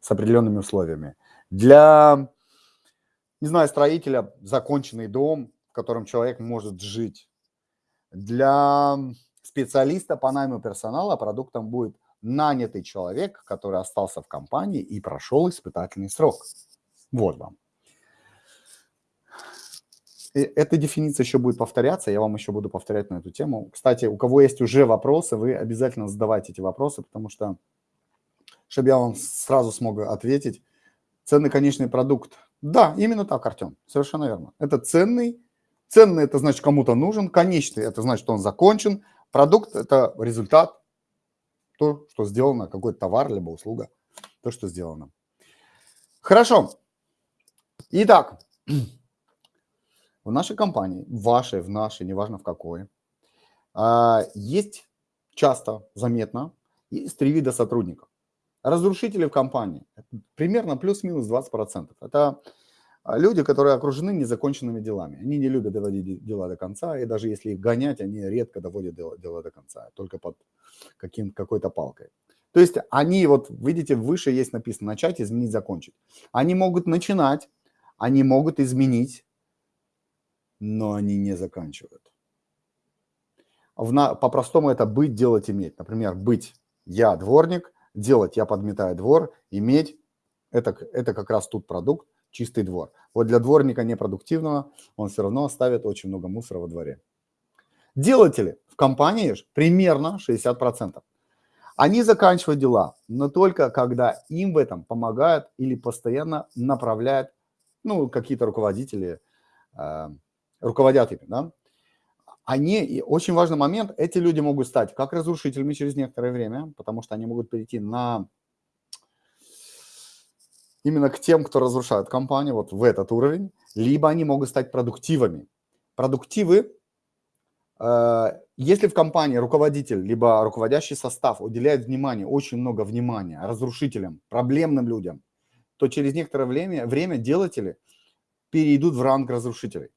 Speaker 1: с определенными условиями. Для, не знаю, строителя законченный дом, котором человек может жить. Для специалиста по найму персонала продуктом будет нанятый человек, который остался в компании и прошел испытательный срок. Вот вам. И эта дефиниция еще будет повторяться, я вам еще буду повторять на эту тему. Кстати, у кого есть уже вопросы, вы обязательно задавайте эти вопросы, потому что, чтобы я вам сразу смог ответить, ценный конечный продукт. Да, именно так, Артем, совершенно верно. Это ценный Ценный – это значит кому-то нужен, конечный – это значит, что он закончен, продукт – это результат, то, что сделано, какой-то товар, либо услуга, то, что сделано. Хорошо. Итак, в нашей компании, в вашей, в нашей, неважно в какой, а, есть часто, заметно, есть три вида сотрудников. Разрушители в компании, примерно плюс-минус 20%. Это а люди, которые окружены незаконченными делами. Они не любят доводить дела до конца, и даже если их гонять, они редко доводят дело, дело до конца, только под каким, какой-то палкой. То есть они, вот видите, выше есть написано «начать, изменить, закончить». Они могут начинать, они могут изменить, но они не заканчивают. По-простому это быть, делать, иметь. Например, быть я дворник, делать я подметаю двор, иметь это, это как раз тут продукт, чистый двор. Вот для дворника непродуктивного он все равно оставит очень много мусора во дворе. Делатели в компании примерно 60%. Они заканчивают дела, но только когда им в этом помогают или постоянно направляют, ну, какие-то руководители, э, руководят ими, да. Они, и очень важный момент, эти люди могут стать как разрушителями через некоторое время, потому что они могут перейти на именно к тем, кто разрушает компанию, вот в этот уровень, либо они могут стать продуктивами. Продуктивы Э, если в компании руководитель, либо руководящий состав уделяет внимание, очень много внимания разрушителям, проблемным людям, то через некоторое время, время делатели перейдут в ранг разрушителей.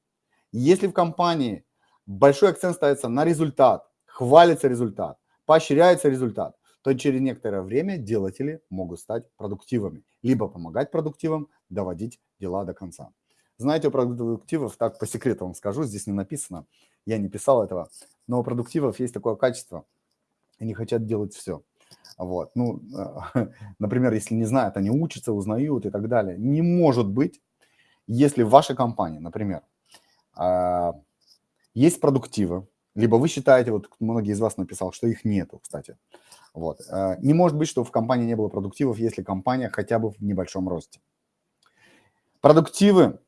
Speaker 1: Если в компании большой акцент ставится на результат, хвалится результат, поощряется результат, то через некоторое время делатели могут стать продуктивами, либо помогать продуктивам доводить дела до конца. Знаете, у продуктивов, так по секрету вам скажу, здесь не написано, я не писал этого, но у продуктивов есть такое качество, они хотят делать все. Вот. Ну, (laughs) например, если не знают, они учатся, узнают и так далее. Не может быть, если в вашей компании, например, есть продуктивы, либо вы считаете, вот многие из вас написал, что их нету, кстати. Вот. А, не может быть, что в компании не было продуктивов, если компания хотя бы в небольшом росте. Продуктивы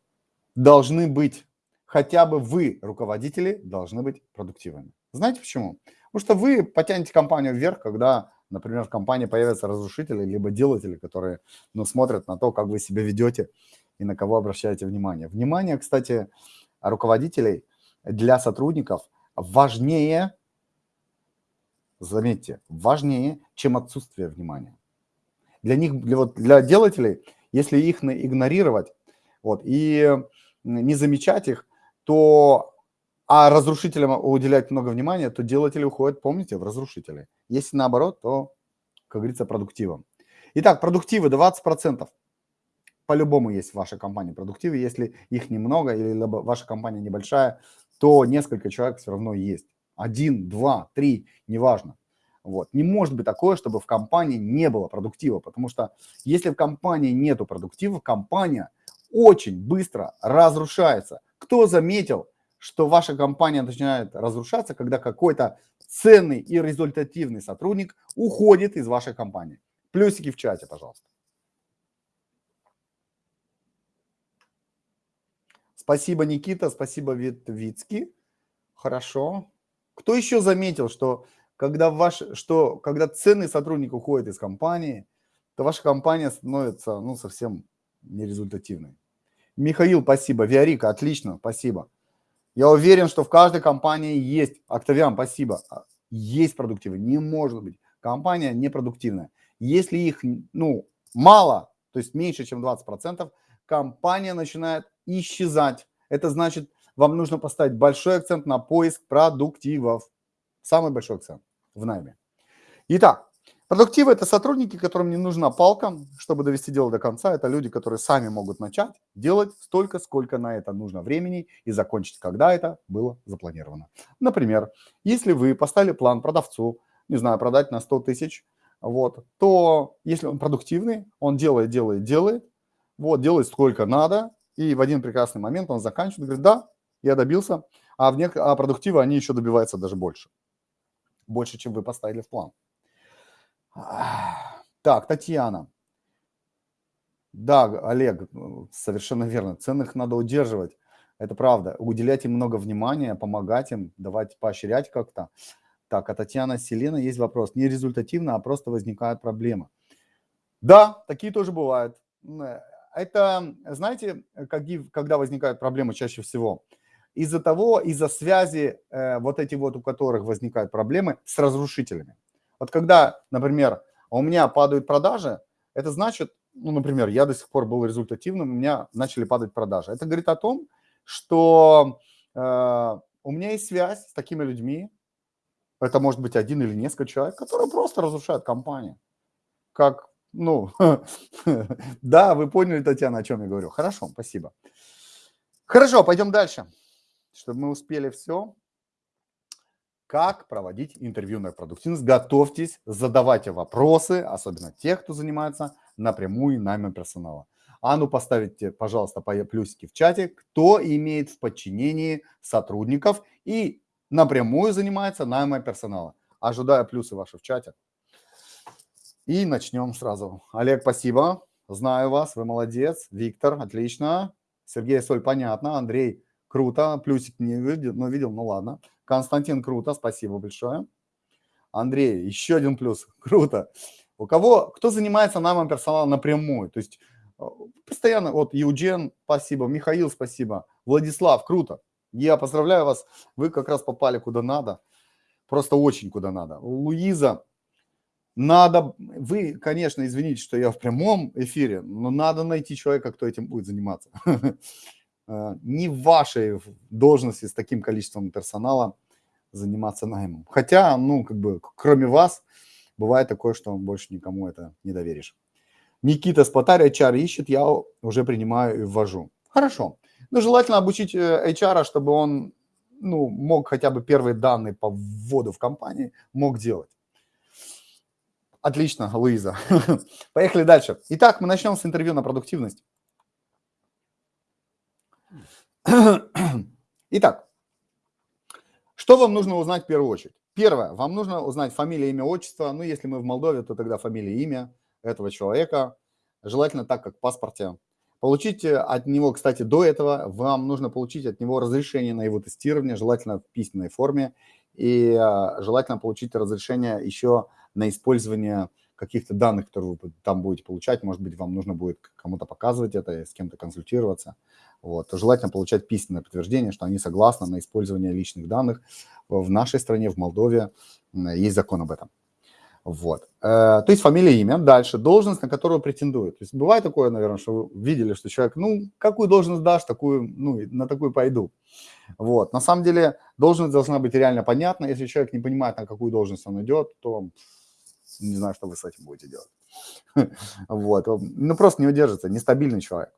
Speaker 1: должны быть, хотя бы вы, руководители, должны быть продуктивными. Знаете почему? Потому что вы потянете компанию вверх, когда, например, в компании появятся разрушители, либо делатели, которые ну, смотрят на то, как вы себя ведете и на кого обращаете внимание. Внимание, кстати, руководителей для сотрудников важнее, заметьте, важнее, чем отсутствие внимания. Для них, для, вот, для делателей, если их игнорировать вот, и не замечать их, то, а разрушителям уделять много внимания, то делатели уходят, помните, в разрушители. Если наоборот, то, как говорится, продуктивом. Итак, продуктивы 20% по-любому есть в вашей компании продуктивы. Если их немного или ваша компания небольшая, то несколько человек все равно есть. Один, два, три, неважно. Вот. Не может быть такое, чтобы в компании не было продуктива, потому что если в компании нету продуктива, компания очень быстро разрушается. Кто заметил, что ваша компания начинает разрушаться, когда какой-то ценный и результативный сотрудник уходит из вашей компании? Плюсики в чате, пожалуйста. Спасибо, Никита, спасибо, Витвицкий. Хорошо. Кто еще заметил, что когда, ваш, что когда ценный сотрудник уходит из компании, то ваша компания становится ну, совсем нерезультативной? Михаил, спасибо. Виарика, отлично, спасибо. Я уверен, что в каждой компании есть, Октавиан, спасибо, а, есть продуктивы. Не может быть. Компания непродуктивная. Если их ну, мало, то есть меньше, чем 20%, компания начинает исчезать. Это значит, вам нужно поставить большой акцент на поиск продуктивов. Самый большой акцент в найме. Итак, продуктивы – это сотрудники, которым не нужна палка, чтобы довести дело до конца. Это люди, которые сами могут начать делать столько, сколько на это нужно времени и закончить, когда это было запланировано. Например, если вы поставили план продавцу, не знаю, продать на 100 тысяч, вот, то если он продуктивный, он делает, делает, делает, вот, делает сколько надо, и в один прекрасный момент он заканчивает, говорит, да, я добился, а, в нек... а продуктивы они еще добиваются даже больше. Больше, чем вы поставили в план. Так, Татьяна. Да, Олег, совершенно верно. Ценных надо удерживать. Это правда. Уделять им много внимания, помогать им, давать поощрять как-то. Так, а Татьяна Селена есть вопрос. Не результативно, а просто возникает проблема. Да, такие тоже бывают это, знаете, когда возникают проблемы чаще всего? Из-за того, из-за связи э, вот эти вот, у которых возникают проблемы с разрушителями. Вот когда, например, у меня падают продажи, это значит, ну, например, я до сих пор был результативным, у меня начали падать продажи. Это говорит о том, что э, у меня есть связь с такими людьми, это может быть один или несколько человек, которые просто разрушают компанию. Как ну, (laughs) да, вы поняли, Татьяна, о чем я говорю. Хорошо, спасибо. Хорошо, пойдем дальше, чтобы мы успели все. Как проводить интервью на продуктивность? Готовьтесь, задавайте вопросы, особенно тех, кто занимается напрямую наймом персонала. А ну поставите, пожалуйста, плюсики в чате, кто имеет в подчинении сотрудников и напрямую занимается наймом персонала. Ожидаю плюсы ваши в чате. И начнем сразу. Олег, спасибо. Знаю вас, вы молодец. Виктор, отлично. Сергей Соль, понятно. Андрей, круто. Плюсик не видел, но видел, ну ладно. Константин, круто, спасибо большое. Андрей, еще один плюс, (laughs) круто. У кого, кто занимается наймом персонала напрямую? То есть э, постоянно, вот Юджен, спасибо, Михаил, спасибо, Владислав, круто. Я поздравляю вас, вы как раз попали куда надо, просто очень куда надо. Луиза, надо, вы, конечно, извините, что я в прямом эфире, но надо найти человека, кто этим будет заниматься. (laughs) Э, не в вашей должности с таким количеством персонала заниматься наймом. Хотя, ну, как бы, кроме вас, бывает такое, что больше никому это не доверишь. Никита Спотарь HR ищет, я уже принимаю и ввожу. Хорошо. Но желательно обучить HR, э, чтобы он ну, мог хотя бы первые данные по вводу в компании мог делать. Отлично, Луиза. (laughs) Поехали дальше. Итак, мы начнем с интервью на продуктивность. (clears throat) Итак, что вам нужно узнать в первую очередь? Первое, вам нужно узнать фамилия, имя, отчество. Ну, если мы в Молдове, то тогда фамилия, имя этого человека. Желательно так, как в паспорте. Получить от него, кстати, до этого вам нужно получить от него разрешение на его тестирование, желательно в письменной форме. И а, желательно получить разрешение еще на использование каких-то данных, которые вы там будете получать. Может быть, вам нужно будет кому-то показывать это, с кем-то консультироваться. Вот. Желательно получать письменное подтверждение, что они согласны на использование личных данных. В нашей стране, в Молдове, есть закон об этом. Вот. Э, то есть фамилия, имя. Дальше. Должность, на которую претендует. То есть бывает такое, наверное, что вы видели, что человек, ну, какую должность дашь, такую, ну, на такую пойду. Вот. На самом деле должность должна быть реально понятна. Если человек не понимает, на какую должность он идет, то не знаю, что вы с этим будете делать. (laughs) Вот, ну просто не удержится, нестабильный человек.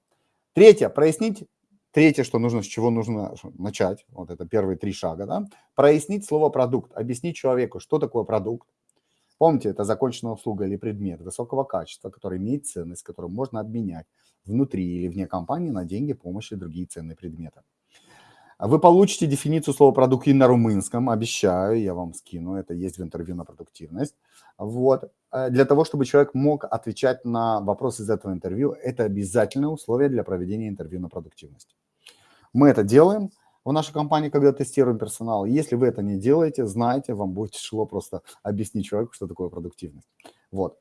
Speaker 1: Третье, прояснить, третье, что нужно, с чего нужно начать, вот это первые три шага, да, прояснить слово продукт, объяснить человеку, что такое продукт. Помните, это законченная услуга или предмет высокого качества, который имеет ценность, которую можно обменять внутри или вне компании на деньги, помощь и другие ценные предметы. Вы получите дефиницию слова продукт и на румынском, обещаю, я вам скину, это есть в интервью на продуктивность. Вот. Э, для того, чтобы человек мог отвечать на вопросы из этого интервью, это обязательное условие для проведения интервью на продуктивность. Мы это делаем в нашей компании, когда тестируем персонал. Если вы это не делаете, знайте, вам будет тяжело просто объяснить человеку, что такое продуктивность. Вот.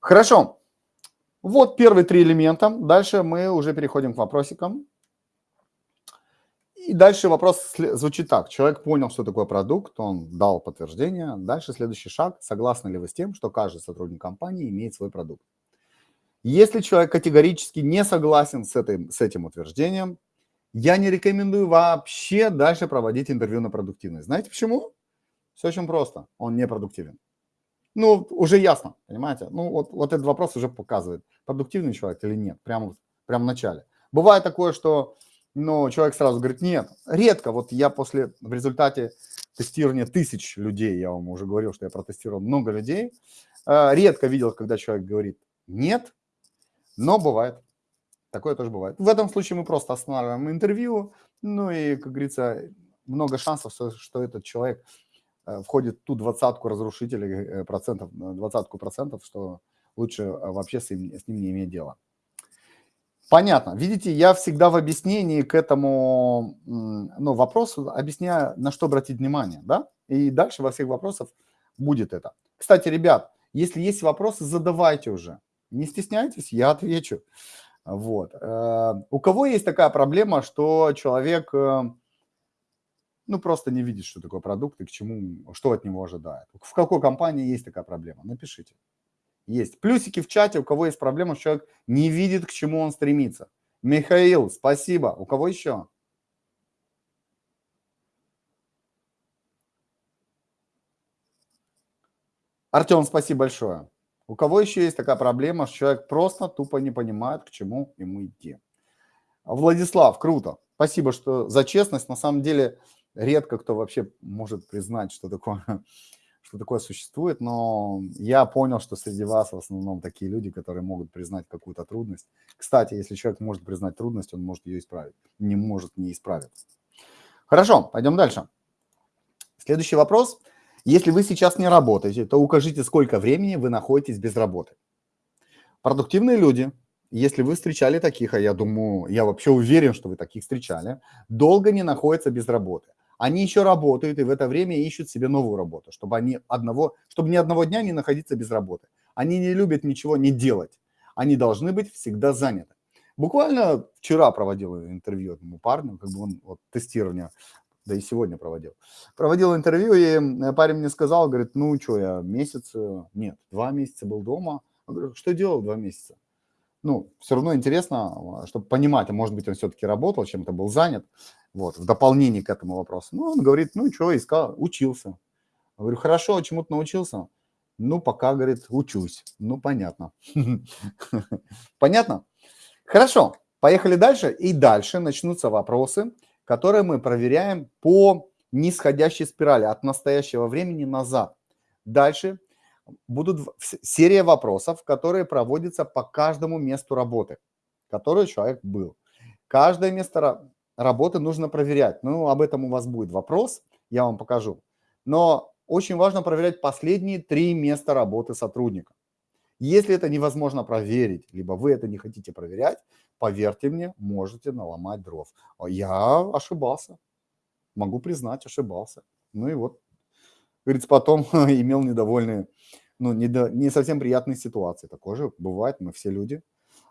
Speaker 1: Хорошо. Вот первые три элемента. Дальше мы уже переходим к вопросикам. И дальше вопрос звучит так. Человек понял, что такое продукт, он дал подтверждение. Дальше следующий шаг. Согласны ли вы с тем, что каждый сотрудник компании имеет свой продукт? Если человек категорически не согласен с, этой, с этим утверждением, я не рекомендую вообще дальше проводить интервью на продуктивность. Знаете почему? Все очень просто. Он не продуктивен. Ну, уже ясно, понимаете? Ну, вот, вот этот вопрос уже показывает, продуктивный человек или нет, прямо, прямо в начале. Бывает такое, что но человек сразу говорит, нет, редко. Вот я после, в результате тестирования тысяч людей, я вам уже говорил, что я протестировал много людей, э, редко видел, когда человек говорит нет, но бывает. Такое тоже бывает. В этом случае мы просто останавливаем интервью, ну и, как говорится, много шансов, что этот человек э, входит в ту двадцатку разрушителей э, процентов, двадцатку процентов, что лучше вообще с ним, с ним не иметь дела. Понятно. Видите, я всегда в объяснении к этому ну, вопросу объясняю, на что обратить внимание, да? И дальше во всех вопросах будет это. Кстати, ребят, если есть вопросы, задавайте уже. Не стесняйтесь, я отвечу. Вот. Э, у кого есть такая проблема, что человек, э, ну, просто не видит, что такое продукт и к чему, что от него ожидает? В какой компании есть такая проблема? Напишите. Есть. Плюсики в чате, у кого есть проблема, человек не видит, к чему он стремится. Михаил, спасибо. У кого еще? Артем, спасибо большое. У кого еще есть такая проблема, что человек просто тупо не понимает, к чему ему идти? Владислав, круто. Спасибо что за честность. На самом деле, редко кто вообще может признать, что такое что такое существует, но я понял, что среди вас в основном такие люди, которые могут признать какую-то трудность. Кстати, если человек может признать трудность, он может ее исправить, не может не исправить. Хорошо, пойдем дальше. Следующий вопрос. Если вы сейчас не работаете, то укажите, сколько времени вы находитесь без работы. Продуктивные люди, если вы встречали таких, а я думаю, я вообще уверен, что вы таких встречали, долго не находятся без работы они еще работают и в это время ищут себе новую работу, чтобы, они одного, чтобы ни одного дня не находиться без работы. Они не любят ничего не делать. Они должны быть всегда заняты. Буквально вчера проводил интервью этому парню, как бы он вот тестирование, да и сегодня проводил. Проводил интервью, и парень мне сказал, говорит, ну что, я месяц, э, нет, два месяца был дома. Я говорю, что делал два месяца? Ну, все равно интересно, чтобы понимать, а может быть, он все-таки работал, чем-то был занят, вот, в дополнение к этому вопросу. Ну, он говорит, ну, что, искал, учился. Я говорю, хорошо, чему ты научился? Ну, пока, говорит, учусь. Ну, понятно. (laughs) Понятно? Хорошо, поехали дальше. И дальше начнутся вопросы, которые мы проверяем по нисходящей спирали от настоящего времени назад. Дальше будут серия вопросов, которые проводятся по каждому месту работы, который человек был. Каждое место работы нужно проверять. Ну, об этом у вас будет вопрос, я вам покажу. Но очень важно проверять последние три места работы сотрудника. Если это невозможно проверить, либо вы это не хотите проверять, поверьте мне, можете наломать дров. Я ошибался, могу признать, ошибался. Ну и вот, говорится, потом (laughs) имел недовольные, ну, не, до, не совсем приятные ситуации. Такое же бывает, мы все люди.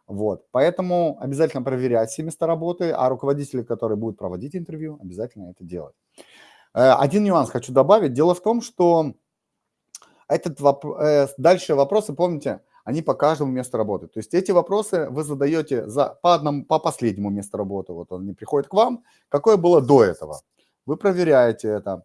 Speaker 1: Вот, поэтому обязательно проверять все места работы, а руководители, которые будут проводить интервью, обязательно это делать. Э, один нюанс хочу добавить. Дело в том, что этот вопрос, э, дальше вопросы, помните, они по каждому месту работы. То есть эти вопросы вы задаете за, по, одному, по последнему месту работы. Вот они приходят к вам. Какое было до этого? Вы проверяете это.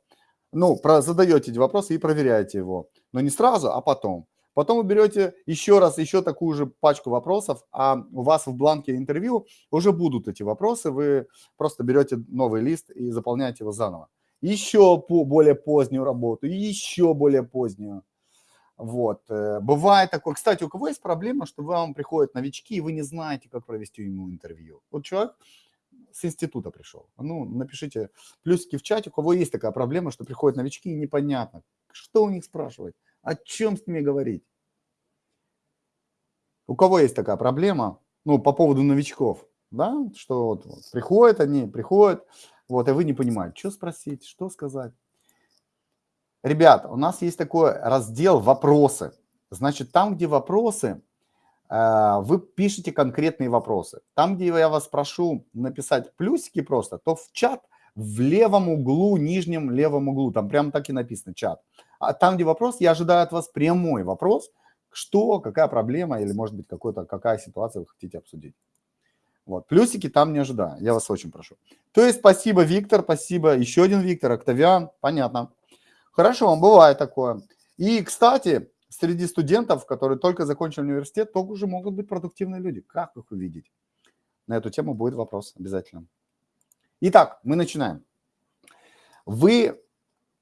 Speaker 1: Ну, про, задаете эти вопросы и проверяете его. Но не сразу, а потом. Потом вы берете еще раз, еще такую же пачку вопросов, а у вас в бланке интервью уже будут эти вопросы. Вы просто берете новый лист и заполняете его заново. Еще по более позднюю работу, еще более позднюю. Вот. Э, бывает такое. Кстати, у кого есть проблема, что вам приходят новички, и вы не знаете, как провести ему интервью? Вот человек с института пришел. Ну, напишите плюсики в чате, у кого есть такая проблема, что приходят новички, и непонятно, что у них спрашивать, о чем с ними говорить. У кого есть такая проблема, ну, по поводу новичков, да, что вот, вот приходят они, приходят, вот, и вы не понимаете, что спросить, что сказать. Ребят, у нас есть такой раздел «Вопросы». Значит, там, где вопросы, э, вы пишете конкретные вопросы. Там, где я вас прошу написать плюсики просто, то в чат в левом углу, нижнем левом углу, там прямо так и написано чат. А там, где вопрос, я ожидаю от вас прямой вопрос, что, какая проблема или, может быть, какой-то, какая ситуация вы хотите обсудить. Вот, плюсики там не ожидаю, я вас очень прошу. То есть спасибо, Виктор, спасибо, еще один Виктор, Октавиан, понятно. Хорошо, бывает такое. И, кстати, среди студентов, которые только закончили университет, тоже могут быть продуктивные люди. Как их увидеть? На эту тему будет вопрос обязательно. Итак, мы начинаем. Вы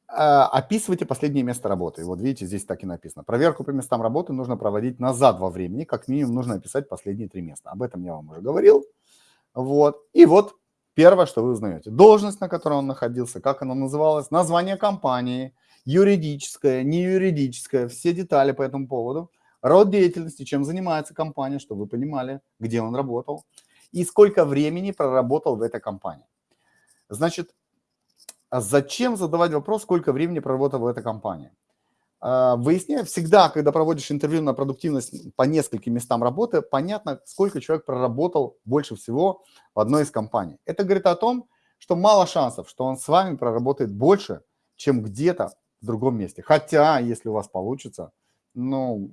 Speaker 1: э, описываете последнее место работы. Вот видите, здесь так и написано. Проверку по местам работы нужно проводить назад во времени. Как минимум нужно описать последние три места. Об этом я вам уже говорил. Вот. И вот Первое, что вы узнаете, должность, на которой он находился, как она называлась, название компании, юридическое, не юридическое, все детали по этому поводу, род деятельности, чем занимается компания, чтобы вы понимали, где он работал, и сколько времени проработал в этой компании. Значит, а зачем задавать вопрос, сколько времени проработал в этой компании? А, выясняю, всегда, когда проводишь интервью на продуктивность по нескольким местам работы, понятно, сколько человек проработал больше всего в одной из компаний. Это говорит о том, что мало шансов, что он с вами проработает больше, чем где-то в другом месте. Хотя, если у вас получится, ну,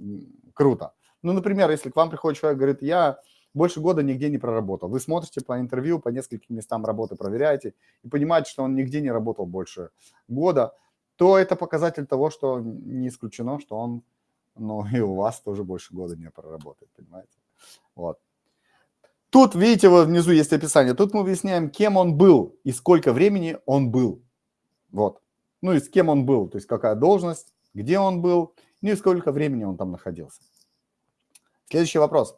Speaker 1: круто. Ну, например, если к вам приходит человек, говорит, я больше года нигде не проработал. Вы смотрите по интервью, по нескольким местам работы проверяете и понимаете, что он нигде не работал больше года – то это показатель того, что не исключено, что он, ну, и у вас тоже больше года не проработает, понимаете? Вот. Тут, видите, вот внизу есть описание. Тут мы выясняем, кем он был и сколько времени он был. Вот. Ну и с кем он был, то есть какая должность, где он был, ну и сколько времени он там находился. Следующий вопрос.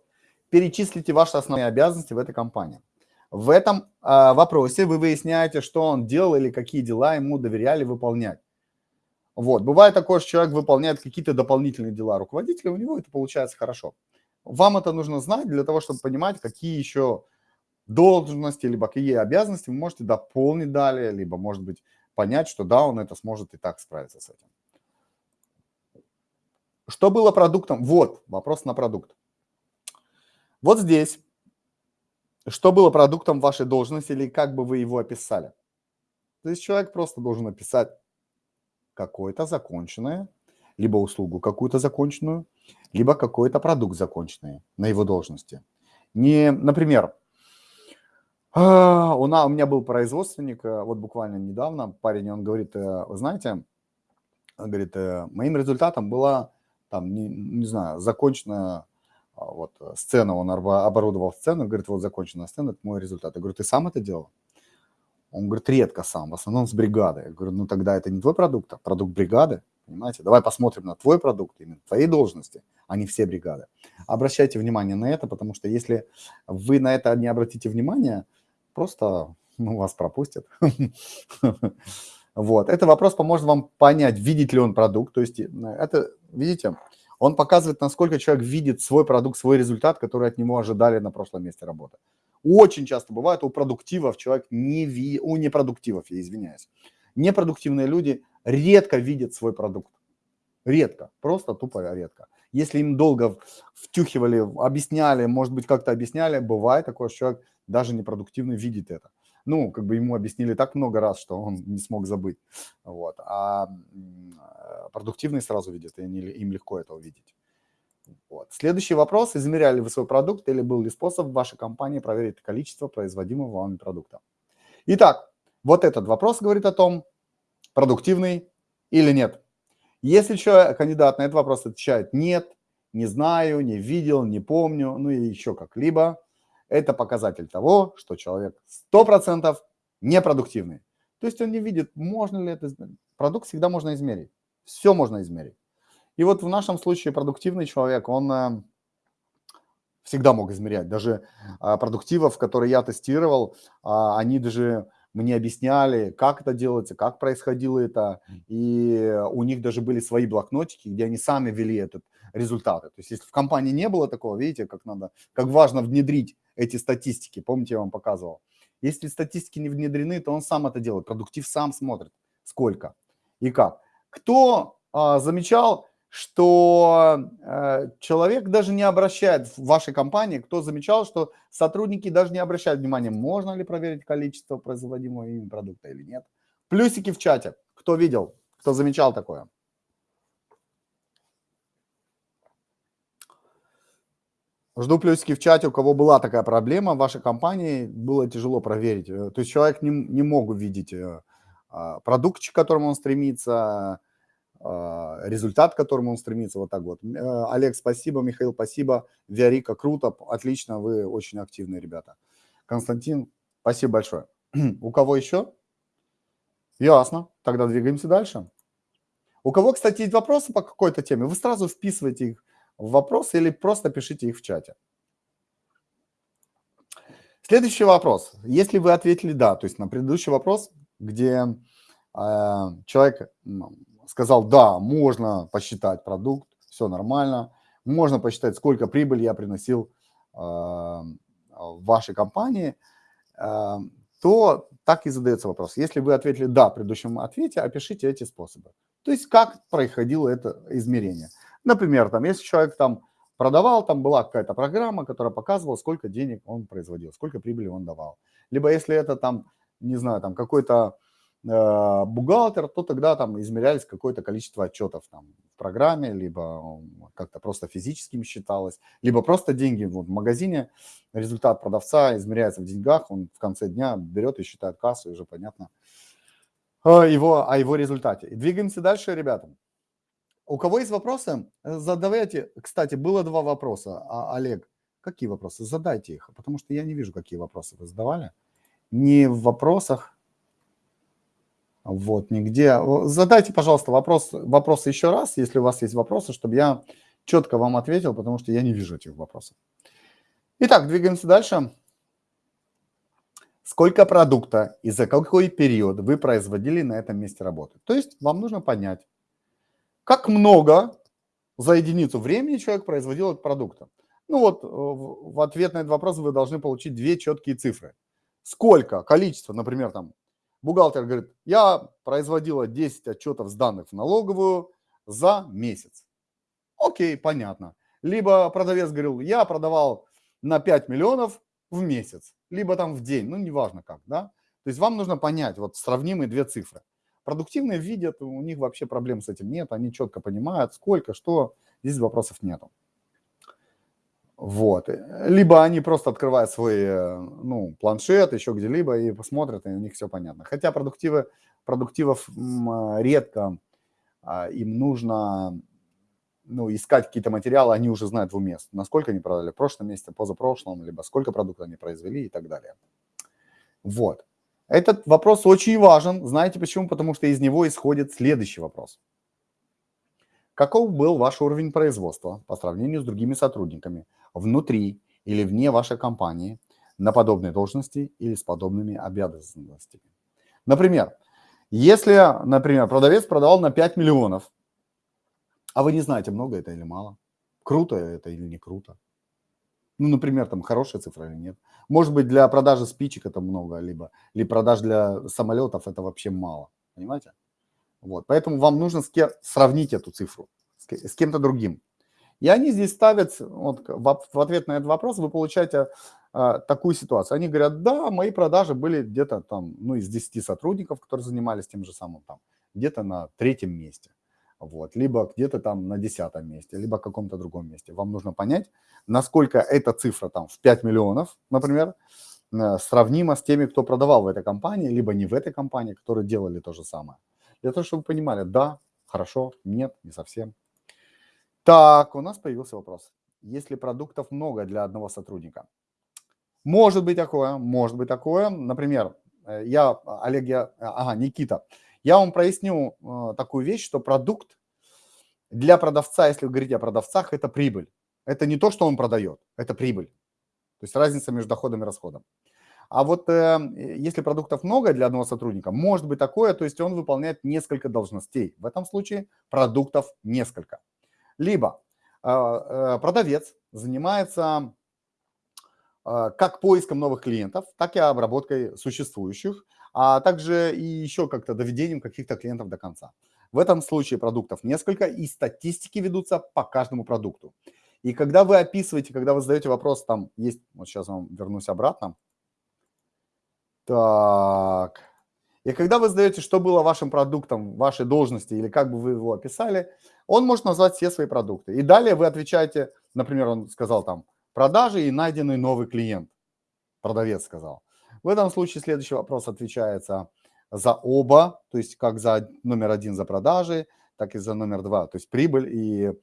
Speaker 1: Перечислите ваши основные обязанности в этой компании. В этом э, вопросе вы выясняете, что он делал или какие дела ему доверяли выполнять. Вот. Бывает такое, что человек выполняет какие-то дополнительные дела руководителя, у него это получается хорошо. Вам это нужно знать для того, чтобы понимать, какие еще должности, либо какие обязанности вы можете дополнить далее, либо, может быть, понять, что да, он это сможет и так справиться с этим. Что было продуктом? Вот, вопрос на продукт. Вот здесь что было продуктом вашей должности или как бы вы его описали. То есть человек просто должен написать какое-то законченное, либо услугу какую-то законченную, либо какой-то продукт законченный на его должности. Не, например, а, у, у меня был производственник, э, вот буквально недавно, парень, он говорит, э, вы знаете, он говорит, э, моим результатом была, там, не, не знаю, законченная вот сцена, он оборудовал сцену, говорит, вот законченная сцена, это мой результат. Я говорю, ты сам это делал? Он говорит, редко сам, в основном с бригадой. Я говорю, ну тогда это не твой продукт, а продукт бригады, понимаете? Давай посмотрим на твой продукт, именно твоей должности, а не все бригады. Обращайте внимание на это, потому что если вы на это не обратите внимание, просто ну, вас пропустят. (laughs) Вот, это вопрос поможет вам понять, видит ли он продукт, то есть э, это, видите, он показывает, насколько человек видит свой продукт, свой результат, который от него ожидали на прошлом месте работы. Очень часто бывает у продуктивов человек не ви... у непродуктивов, я извиняюсь. Непродуктивные люди редко видят свой продукт. Редко, просто тупо редко. Если им долго втюхивали, объясняли, может быть, как-то объясняли, бывает такое, что человек даже непродуктивный видит это. Ну, как бы ему объяснили так много раз, что он не смог забыть. Вот. А продуктивный сразу видит, и им легко это увидеть. Вот. Следующий вопрос. Измеряли вы свой продукт или был ли способ в вашей компании проверить количество производимого вами продукта? Итак, вот этот вопрос говорит о том, продуктивный или нет. Если человек, кандидат на этот вопрос отвечает нет, не знаю, не видел, не помню, ну и еще как-либо, это показатель того, что человек 100% непродуктивный. То есть он не видит, можно ли это измерить. Продукт всегда можно измерить. Все можно измерить. И вот в нашем случае продуктивный человек, он э, всегда мог измерять. Даже а, продуктивов, которые я тестировал, а, они даже мне объясняли, как это делается, как происходило это. И у них даже были свои блокнотики, где они сами вели этот результаты. То есть если в компании не было такого, видите, как надо, как важно внедрить эти статистики. Помните, я вам показывал. Если статистики не внедрены, то он сам это делает. Продуктив сам смотрит, сколько и как. Кто а, замечал, что э, человек даже не обращает в вашей компании, кто замечал, что сотрудники даже не обращают внимания, можно ли проверить количество производимого ими продукта или нет. Плюсики в чате. Кто видел, кто замечал такое? Жду плюсики в чате, у кого была такая проблема в вашей компании, было тяжело проверить. Э, то есть человек не, не мог увидеть э, а, продукт, к которому он стремится, а, результат, к которому он стремится, вот так вот. Э, Олег, спасибо, Михаил, спасибо, Виарика, круто, отлично, вы очень активные ребята. Константин, спасибо большое. (clears throat) У кого еще? Ясно, тогда двигаемся дальше. У кого, кстати, есть вопросы по какой-то теме, вы сразу вписываете их в вопросы или просто пишите их в чате. Следующий вопрос. Если вы ответили «да», то есть на предыдущий вопрос, где э, человек сказал, да, можно посчитать продукт, все нормально, можно посчитать, сколько прибыли я приносил э, в вашей компании, э, то так и задается вопрос. Если вы ответили «да» в предыдущем ответе, опишите эти способы. То есть как происходило это измерение. Например, там, если человек там продавал, там была какая-то программа, которая показывала, сколько денег он производил, сколько прибыли он давал. Либо если это там, не знаю, там какой-то Э, бухгалтер, то тогда там измерялись какое-то количество отчетов там в программе, либо как-то просто физическим считалось, либо просто деньги вот в магазине, результат продавца измеряется в деньгах, он в конце дня берет и считает кассу, и уже понятно э, его, о его результате. И двигаемся дальше, ребята. У кого есть вопросы, задавайте. Кстати, было два вопроса. А, Олег, какие вопросы? Задайте их, потому что я не вижу, какие вопросы вы задавали. Не в вопросах, вот, нигде. Задайте, пожалуйста, вопрос, вопросы еще раз, если у вас есть вопросы, чтобы я четко вам ответил, потому что я не вижу этих вопросов. Итак, двигаемся дальше. Сколько продукта и за какой период вы производили на этом месте работы? То есть вам нужно понять, как много за единицу времени человек производил от продукта. Ну вот, э, в ответ на этот вопрос вы должны получить две четкие цифры. Сколько, количество, например, там Бухгалтер говорит, я производила 10 отчетов с данных в налоговую за месяц. Окей, понятно. Либо продавец говорил, я продавал на 5 миллионов в месяц. либо там в день, ну, неважно как, да. То есть вам нужно понять, вот сравнимые две цифры. Продуктивные видят, у них вообще проблем с этим нет, они четко понимают, сколько, что, здесь вопросов нету. Вот. Либо они просто открывают свой э, ну, планшет, еще где-либо и посмотрят, и у них все понятно. Хотя продуктивы, продуктивов редко, а, им нужно ну, искать какие-то материалы, они уже знают в уме, насколько они продали в прошлом месяце, позапрошлом, либо сколько продуктов они произвели и так далее. Вот. Этот вопрос очень важен. Знаете почему? Потому что из него исходит следующий вопрос. Каков был ваш уровень производства по сравнению с другими сотрудниками внутри или вне вашей компании на подобной должности или с подобными обязанностями? Например, если, например, продавец продавал на 5 миллионов, а вы не знаете, много это или мало, круто это или не круто. Ну, например, там хорошая цифра или нет. Может быть, для продажи спичек это много, либо, или продаж для самолетов это вообще мало. Понимаете? Вот. Поэтому вам нужно с кем, сравнить эту цифру с, кем-то другим. И они здесь ставят, вот, в ответ на этот вопрос вы получаете а, такую ситуацию. Они говорят, да, мои продажи были где-то там, ну, из 10 сотрудников, которые занимались тем же самым там, где-то на третьем месте вот, либо где-то там на десятом месте, либо в каком-то другом месте. Вам нужно понять, насколько эта цифра там в 5 миллионов, например, э, сравнима с теми, кто продавал в этой компании, либо не в этой компании, которые делали то же самое. Для того, чтобы вы понимали, да, хорошо, нет, не совсем. Так, у нас появился вопрос. Если продуктов много для одного сотрудника? Может быть такое, может быть такое. Например, э, я, Олег, я, ага, Никита, я вам проясню э, такую вещь, что продукт для продавца, если вы говорите о продавцах, это прибыль. Это не то, что он продает, это прибыль. То есть разница между доходом и расходом. А вот э, если продуктов много для одного сотрудника, может быть такое, то есть он выполняет несколько должностей. В этом случае продуктов несколько. Либо э, э, продавец занимается э, как поиском новых клиентов, так и обработкой существующих а также и еще как-то доведением каких-то клиентов до конца. В этом случае продуктов несколько, и статистики ведутся по каждому продукту. И когда вы описываете, когда вы задаете вопрос, там есть, вот сейчас вам вернусь обратно. Так. И когда вы задаете, что было вашим продуктом, вашей должности, или как бы вы его описали, он может назвать все свои продукты. И далее вы отвечаете, например, он сказал там, продажи и найденный новый клиент. Продавец сказал. В этом случае следующий вопрос отвечается за оба, то есть как за номер один за продажи, так и за номер два, то есть прибыль и э,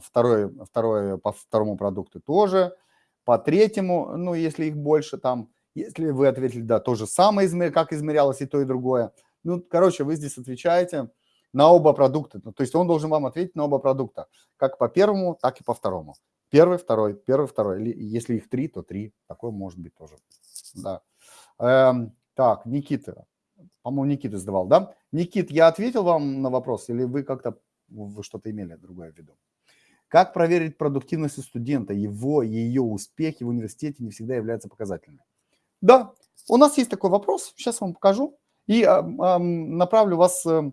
Speaker 1: второй, второй по второму продукту тоже. По третьему, ну, если их больше там, если вы ответили, да, то же самое, как измерялось и то, и другое. Ну, короче, вы здесь отвечаете на оба продукта. Ну, то есть он должен вам ответить на оба продукта, как по первому, так и по второму. Первый, второй, первый, второй. Если их три, то три. Такое может быть тоже да. Эм, так, Никита. По-моему, Никита задавал, да? Никит, я ответил вам на вопрос или вы как-то, что-то имели другое в виду? Как проверить продуктивность студента? Его, ее успехи в университете не всегда являются показательными. Да, у нас есть такой вопрос, сейчас вам покажу. И э, э, направлю вас, э,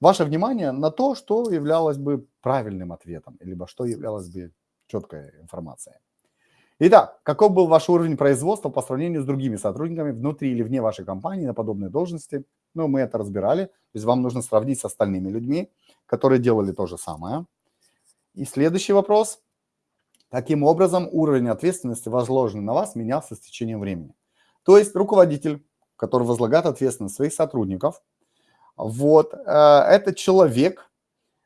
Speaker 1: ваше внимание на то, что являлось бы правильным ответом, либо что являлось бы четкой информацией. Итак, каков был ваш уровень производства по сравнению с другими сотрудниками внутри или вне вашей компании на подобной должности? Ну, мы это разбирали. То есть вам нужно сравнить с остальными людьми, которые делали то же самое. И следующий вопрос. Каким образом уровень ответственности, возложенный на вас, менялся с течением времени? То есть руководитель, который возлагает ответственность своих сотрудников, вот, э, этот человек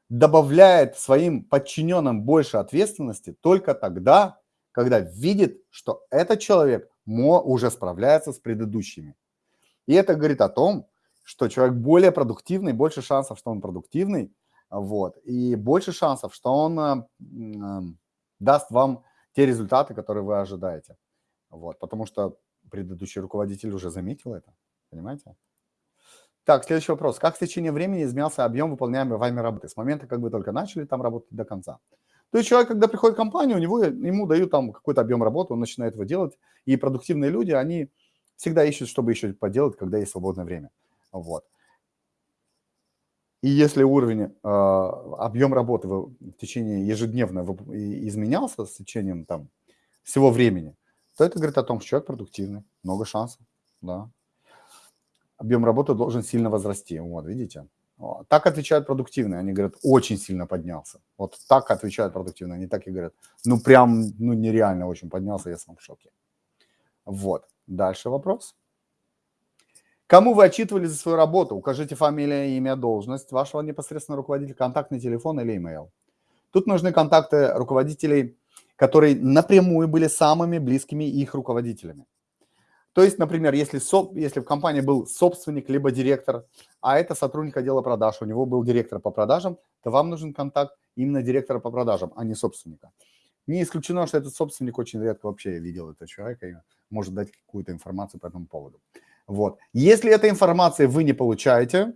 Speaker 1: добавляет своим подчиненным больше ответственности только тогда, когда видит, что этот человек уже справляется с предыдущими. И это говорит о том, что человек более продуктивный, больше шансов, что он продуктивный, вот, и больше шансов, что он э, э, даст вам те результаты, которые вы ожидаете. Вот, потому что предыдущий руководитель уже заметил это, понимаете? Так, следующий вопрос. Как в течение времени изменялся объем выполняемой вами работы с момента, как вы только начали там работать до конца? То есть человек, когда приходит в компанию, у него, ему дают там какой-то объем работы, он начинает его делать. И продуктивные люди, они всегда ищут, чтобы еще поделать, когда есть свободное время. Вот. И если уровень, э, объем работы в, течение ежедневно изменялся с течением там всего времени, то это говорит о том, что человек продуктивный, много шансов, да. Объем работы должен сильно возрасти, вот, видите. Так отвечают продуктивные, они говорят, очень сильно поднялся. Вот так отвечают продуктивные, они так и говорят, ну прям, ну нереально очень поднялся, я сам в шоке. Вот, дальше вопрос. Кому вы отчитывали за свою работу? Укажите фамилия, имя, должность вашего непосредственного руководителя, контактный телефон или email. Тут нужны контакты руководителей, которые напрямую были самыми близкими их руководителями. То есть, например, если, соп, если в компании был собственник либо директор, а это сотрудник отдела продаж, у него был директор по продажам, то вам нужен контакт именно директора по продажам, а не собственника. Не исключено, что этот собственник очень редко вообще видел этого человека и может дать какую-то информацию по этому поводу. Вот. Если этой информации вы не получаете,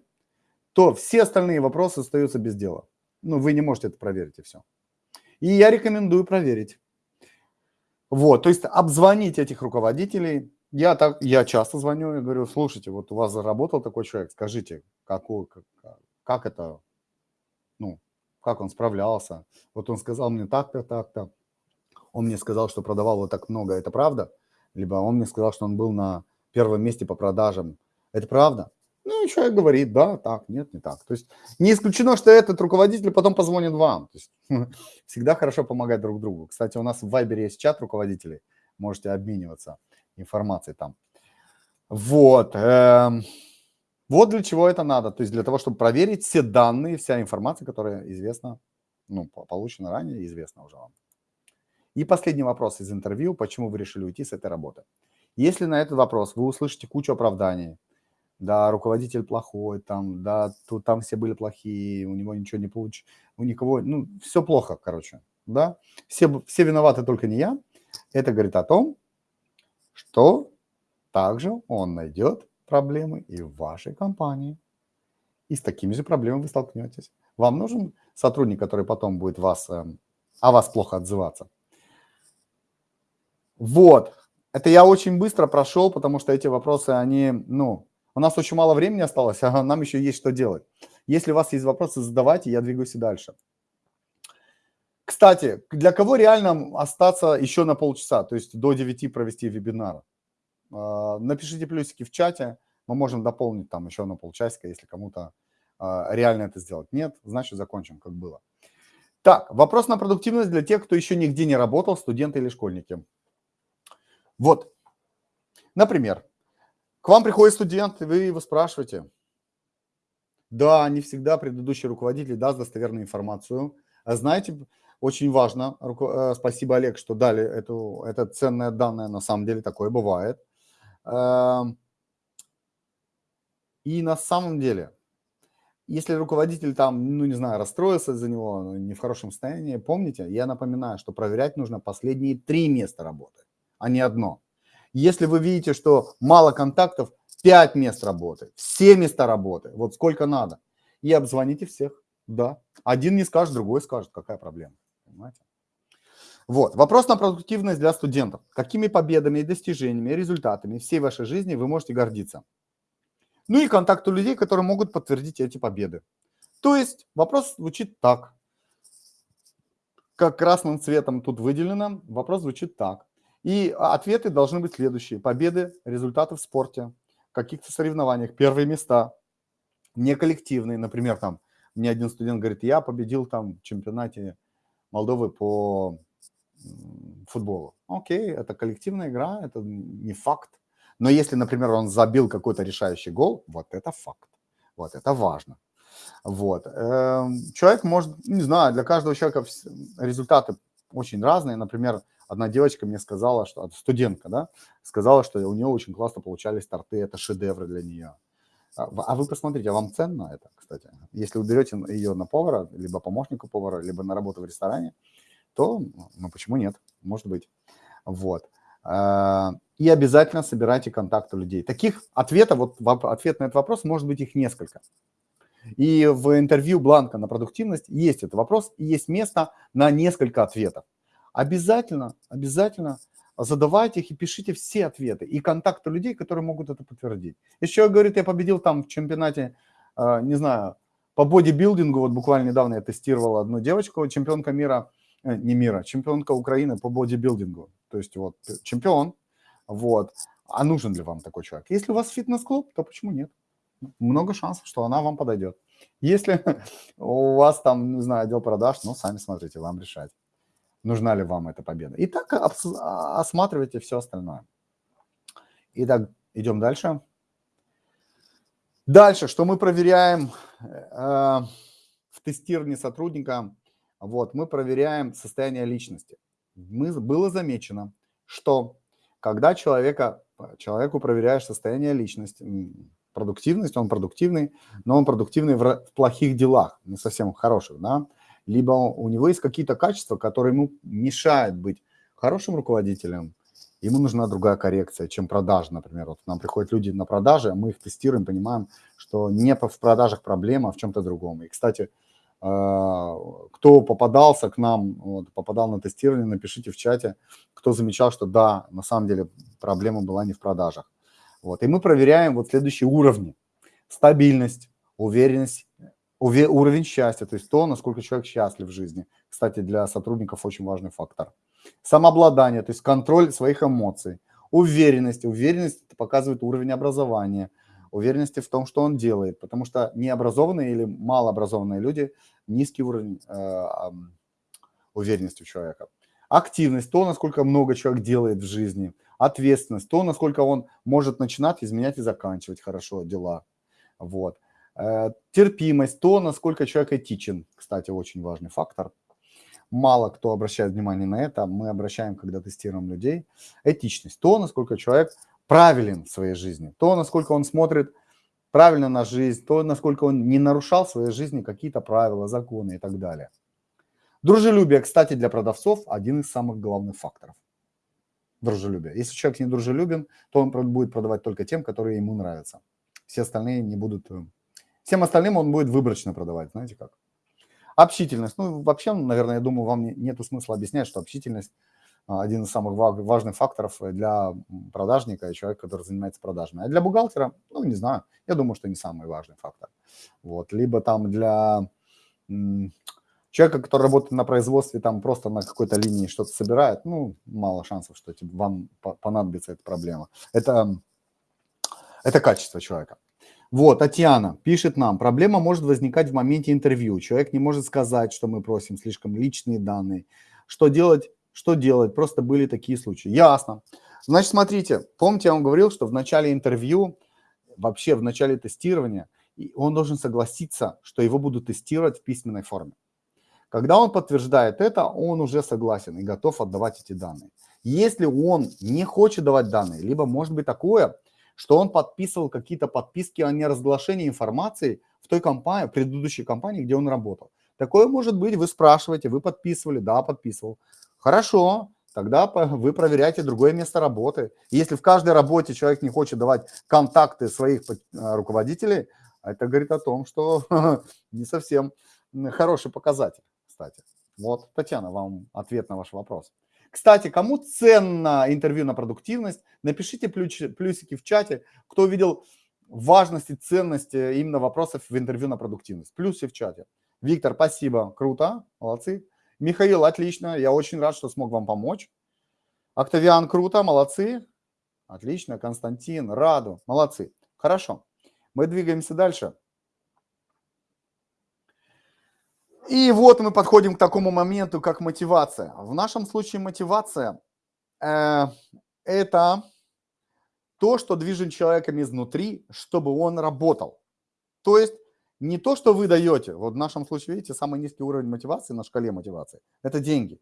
Speaker 1: то все остальные вопросы остаются без дела. Ну, вы не можете это проверить и все. И я рекомендую проверить. Вот, то есть обзвонить этих руководителей. Я, так, я часто звоню и говорю, слушайте, вот у вас заработал такой человек, скажите, какой, как, как это, ну, как он справлялся. Вот он сказал мне так-то, так-то. Он мне сказал, что продавал вот так много, это правда? Либо он мне сказал, что он был на первом месте по продажам. Это правда? Ну, человек говорит, да, так, нет, не так. То есть не исключено, что этот руководитель потом позвонит вам. То есть, (laughs) всегда хорошо помогать друг другу. Кстати, у нас в Viber есть чат руководителей, можете обмениваться информацией там. Вот. Эм, вот для чего это надо. То есть для того, чтобы проверить все данные, вся информация, которая известна, ну, получена ранее, известна уже вам. И последний вопрос из интервью. Почему вы решили уйти с этой работы? Если на этот вопрос вы услышите кучу оправданий, да, руководитель плохой, там, да, тут, там все были плохие, у него ничего не получилось, у никого, ну, все плохо, короче, да, все, все виноваты, только не я, это говорит о том, что также он найдет проблемы и в вашей компании, и с такими же проблемами вы столкнетесь. Вам нужен сотрудник, который потом будет вас, э, о вас плохо отзываться. Вот, это я очень быстро прошел, потому что эти вопросы, они, ну, у нас очень мало времени осталось, (laughs) а нам еще есть что делать. Если у вас есть вопросы, задавайте, я двигаюсь и дальше. Кстати, для кого реально остаться еще на полчаса, то есть до 9 провести вебинар? А, напишите плюсики в чате, мы можем дополнить там еще на полчасика, если кому-то а, реально это сделать. Нет, значит закончим, как было. Так, вопрос на продуктивность для тех, кто еще нигде не работал, студенты или школьники. Вот, например, к вам приходит студент, и вы его спрашиваете. Да, не всегда предыдущий руководитель даст достоверную информацию. А знаете, очень важно, э, спасибо, Олег, что дали эту, это ценное данное, на самом деле такое бывает. Эм, и на самом деле, если руководитель там, ну не знаю, расстроился из-за него, ну, не в хорошем состоянии, помните, я напоминаю, что проверять нужно последние три места работы а не одно. Если вы видите, что мало контактов, 5 мест работы, все места работы, вот сколько надо. И обзвоните всех, да. Один не скажет, другой скажет, какая проблема, понимаете? Вот, вопрос на продуктивность для студентов. Какими победами достижениями, результатами всей вашей жизни вы можете гордиться? Ну и контакты людей, которые могут подтвердить эти победы. То есть вопрос звучит так. Как красным цветом тут выделено, вопрос звучит так. И ответы должны быть следующие. Победы, результаты в спорте, каких-то соревнованиях, первые места, не коллективные. Например, там мне один студент говорит, я победил там в чемпионате Молдовы по футболу. Окей, это коллективная игра, это не факт. Но если, например, он забил какой-то решающий гол, вот это факт. Вот это важно. Вот. Эм, человек может, не знаю, для каждого человека результаты очень разные. Например, одна девочка мне сказала, что студентка, да, сказала, что у нее очень классно получались торты, это шедевры для нее. А, а вы посмотрите, а вам ценно это, кстати? Если вы берете ее на повара, либо помощника повара, либо на работу в ресторане, то, ну, почему нет? Может быть. Вот. А, и обязательно собирайте контакты людей. Таких ответов, вот ответ на этот вопрос, может быть их несколько. И в интервью Бланка на продуктивность есть этот вопрос, и есть место на несколько ответов обязательно, обязательно задавайте их и пишите все ответы и контакты людей, которые могут это подтвердить. Если человек говорит, я победил там в чемпионате, э, не знаю, по бодибилдингу, вот буквально недавно я тестировал одну девочку, чемпионка мира, э, не мира, чемпионка Украины по бодибилдингу. То есть вот чемпион, Вот. А нужен ли вам такой человек? Если у вас фитнес-клуб, то почему нет? Много шансов, что она вам подойдет. Если (laughs) у вас там, не знаю, отдел продаж, ну, сами смотрите, вам решать, нужна ли вам эта победа. И так осматривайте все остальное. Итак, идем дальше. Дальше, что мы проверяем э, в тестировании сотрудника, вот, мы проверяем состояние личности. Мы, было замечено, что когда человека, человеку проверяешь состояние личности, продуктивность, он продуктивный, но он продуктивный в, в плохих делах, не совсем хороших, да, либо у него есть какие-то качества, которые ему мешают быть хорошим руководителем, ему нужна другая коррекция, чем продажа, например. Вот нам приходят люди на продажи, мы их тестируем, понимаем, что не в продажах проблема, а в чем-то другом. И, кстати, а, кто попадался к нам, вот, попадал на тестирование, напишите в чате, кто замечал, что да, на самом деле проблема была не в продажах. Вот. И мы проверяем вот следующие уровни. Стабильность, уверенность, уве уровень счастья, то есть то, насколько человек счастлив в жизни. Кстати, для сотрудников очень важный фактор. Самообладание, то есть контроль своих эмоций. Уверенность. Уверенность показывает уровень образования, уверенности в том, что он делает. Потому что необразованные или малообразованные люди – низкий уровень э, уверенности у человека. Активность – то, насколько много человек делает в жизни. Ответственность – то, насколько он может начинать, изменять и заканчивать хорошо дела. Вот. Э, терпимость – то, насколько человек этичен. Кстати, очень важный фактор – мало кто обращает внимание на это, мы обращаем, когда тестируем людей, этичность, то, насколько человек правилен в своей жизни, то, насколько он смотрит правильно на жизнь, то, насколько он не нарушал в своей жизни какие-то правила, законы и так далее. Дружелюбие, кстати, для продавцов один из самых главных факторов. Дружелюбие. Если человек не дружелюбен, то он будет продавать только тем, которые ему нравятся. Все остальные не будут... Всем остальным он будет выборочно продавать, знаете как. Общительность. Ну, вообще, наверное, я думаю, вам нету смысла объяснять, что общительность а, один из самых важных факторов для продажника и человека, который занимается продажами. А для бухгалтера, ну, не знаю, я думаю, что не самый важный фактор. Вот. Либо там для человека, который работает на производстве, там просто на какой-то линии что-то собирает, ну, мало шансов, что вам понадобится эта проблема. Это, это качество человека. Вот, Татьяна пишет нам, проблема может возникать в моменте интервью. Человек не может сказать, что мы просим слишком личные данные. Что делать? Что делать? Просто были такие случаи. Ясно. Значит, смотрите, помните, я вам говорил, что в начале интервью, вообще в начале тестирования, он должен согласиться, что его будут тестировать в письменной форме. Когда он подтверждает это, он уже согласен и готов отдавать эти данные. Если он не хочет давать данные, либо может быть такое, что он подписывал какие-то подписки о неразглашении информации в той компании, в предыдущей компании, где он работал. Такое может быть, вы спрашиваете, вы подписывали, да, подписывал. Хорошо, тогда вы проверяете другое место работы. если в каждой работе человек не хочет давать контакты своих э, руководителей, это говорит о том, что (laughs) не совсем хороший показатель, кстати. Вот, Татьяна, вам ответ на ваш вопрос. Кстати, кому ценно интервью на продуктивность, напишите плюсики в чате, кто увидел важность и ценность э, именно вопросов в интервью на продуктивность. Плюсы в чате. Виктор, спасибо, круто, молодцы. Михаил, отлично, я очень рад, что смог вам помочь. Октавиан, круто, молодцы. Отлично, Константин, Раду, молодцы. Хорошо, мы двигаемся дальше. И вот мы подходим к такому моменту, как мотивация. В нашем случае мотивация э, – это то, что движет человеком изнутри, чтобы он работал. То есть не то, что вы даете. Вот в нашем случае, видите, самый низкий уровень мотивации на шкале мотивации – это деньги.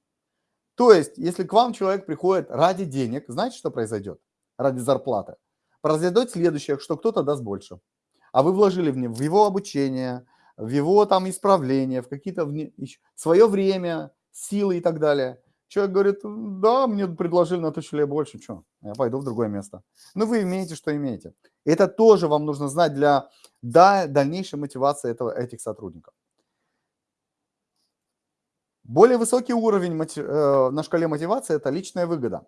Speaker 1: То есть, если к вам человек приходит ради денег, знаете, что произойдет? Ради зарплаты. Произойдет следующее, что кто-то даст больше. А вы вложили в, него, обучение – в его там исправления, в какие-то вне... свое время, силы и так далее. Человек говорит, да, мне предложили на тысячу лет больше, что, я пойду в другое место. Ну, вы имеете, что имеете. Это тоже вам нужно знать для да, дальнейшей мотивации этого, этих сотрудников. Более высокий уровень э, на шкале мотивации – это личная выгода.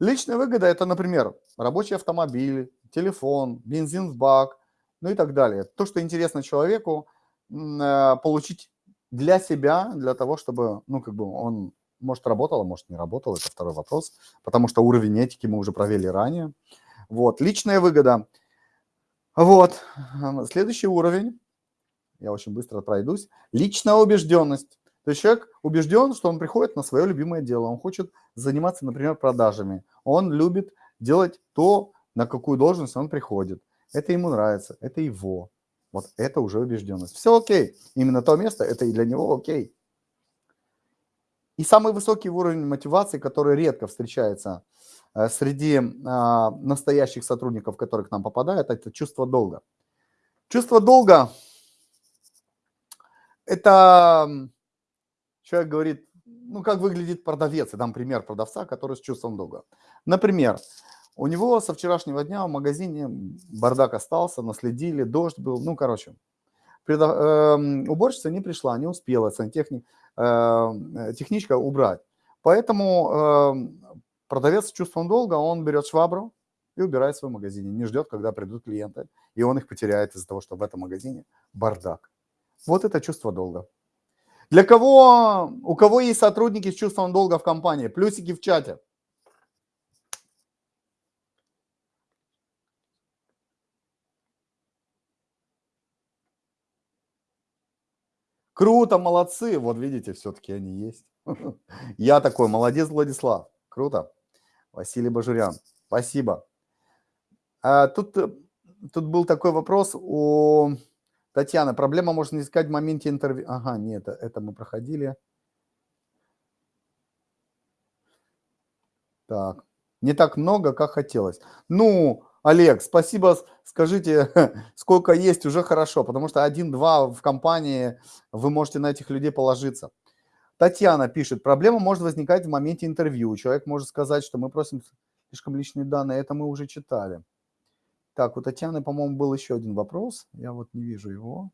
Speaker 1: Личная выгода – это, например, рабочий автомобиль, телефон, бензин в бак, ну и так далее. То, что интересно человеку, получить для себя, для того, чтобы, ну, как бы он Может, работало, может, не работало, это второй вопрос, потому что уровень этики мы уже провели ранее. Вот, личная выгода. Вот, следующий уровень, я очень быстро пройдусь, личная убежденность. То есть человек убежден, что он приходит на свое любимое дело, он хочет заниматься, например, продажами, он любит делать то, на какую должность он приходит. Это ему нравится, это его. Вот это уже убежденность. Все окей. Именно то место, это и для него окей. И самый высокий уровень мотивации, который редко встречается э, среди а, настоящих сотрудников, которые к нам попадают, это чувство долга. Чувство долга – это человек говорит, ну, как выглядит продавец. Я дам пример продавца, который с чувством долга. Например, у него со вчерашнего дня в магазине бардак остался, наследили, дождь был, ну, короче. Предо, э, уборщица не пришла, не успела сантехник, э, техничка убрать. Поэтому э, продавец с чувством долга, он берет швабру и убирает свой магазин, не ждет, когда придут клиенты, и он их потеряет из-за того, что в этом магазине бардак. Вот это чувство долга. Для кого, у кого есть сотрудники с чувством долга в компании? Плюсики в чате. Круто, молодцы. Вот видите, все-таки они есть. (laughs) Я такой, молодец, Владислав. Круто. Василий Бажурян. Спасибо. А, тут, э, тут был такой вопрос у Татьяны. Проблема можно искать в моменте интервью. Ага, нет, это мы проходили. Так. Не так много, как хотелось. Ну, Олег, спасибо, скажите, (laughs) сколько есть, уже хорошо, потому что один-два в компании, вы можете на этих людей положиться. Татьяна пишет, проблема может возникать в моменте интервью. Человек может сказать, что мы просим слишком личные данные, это мы уже читали. Так, у Татьяны, по-моему, был еще один вопрос. Я вот не вижу его.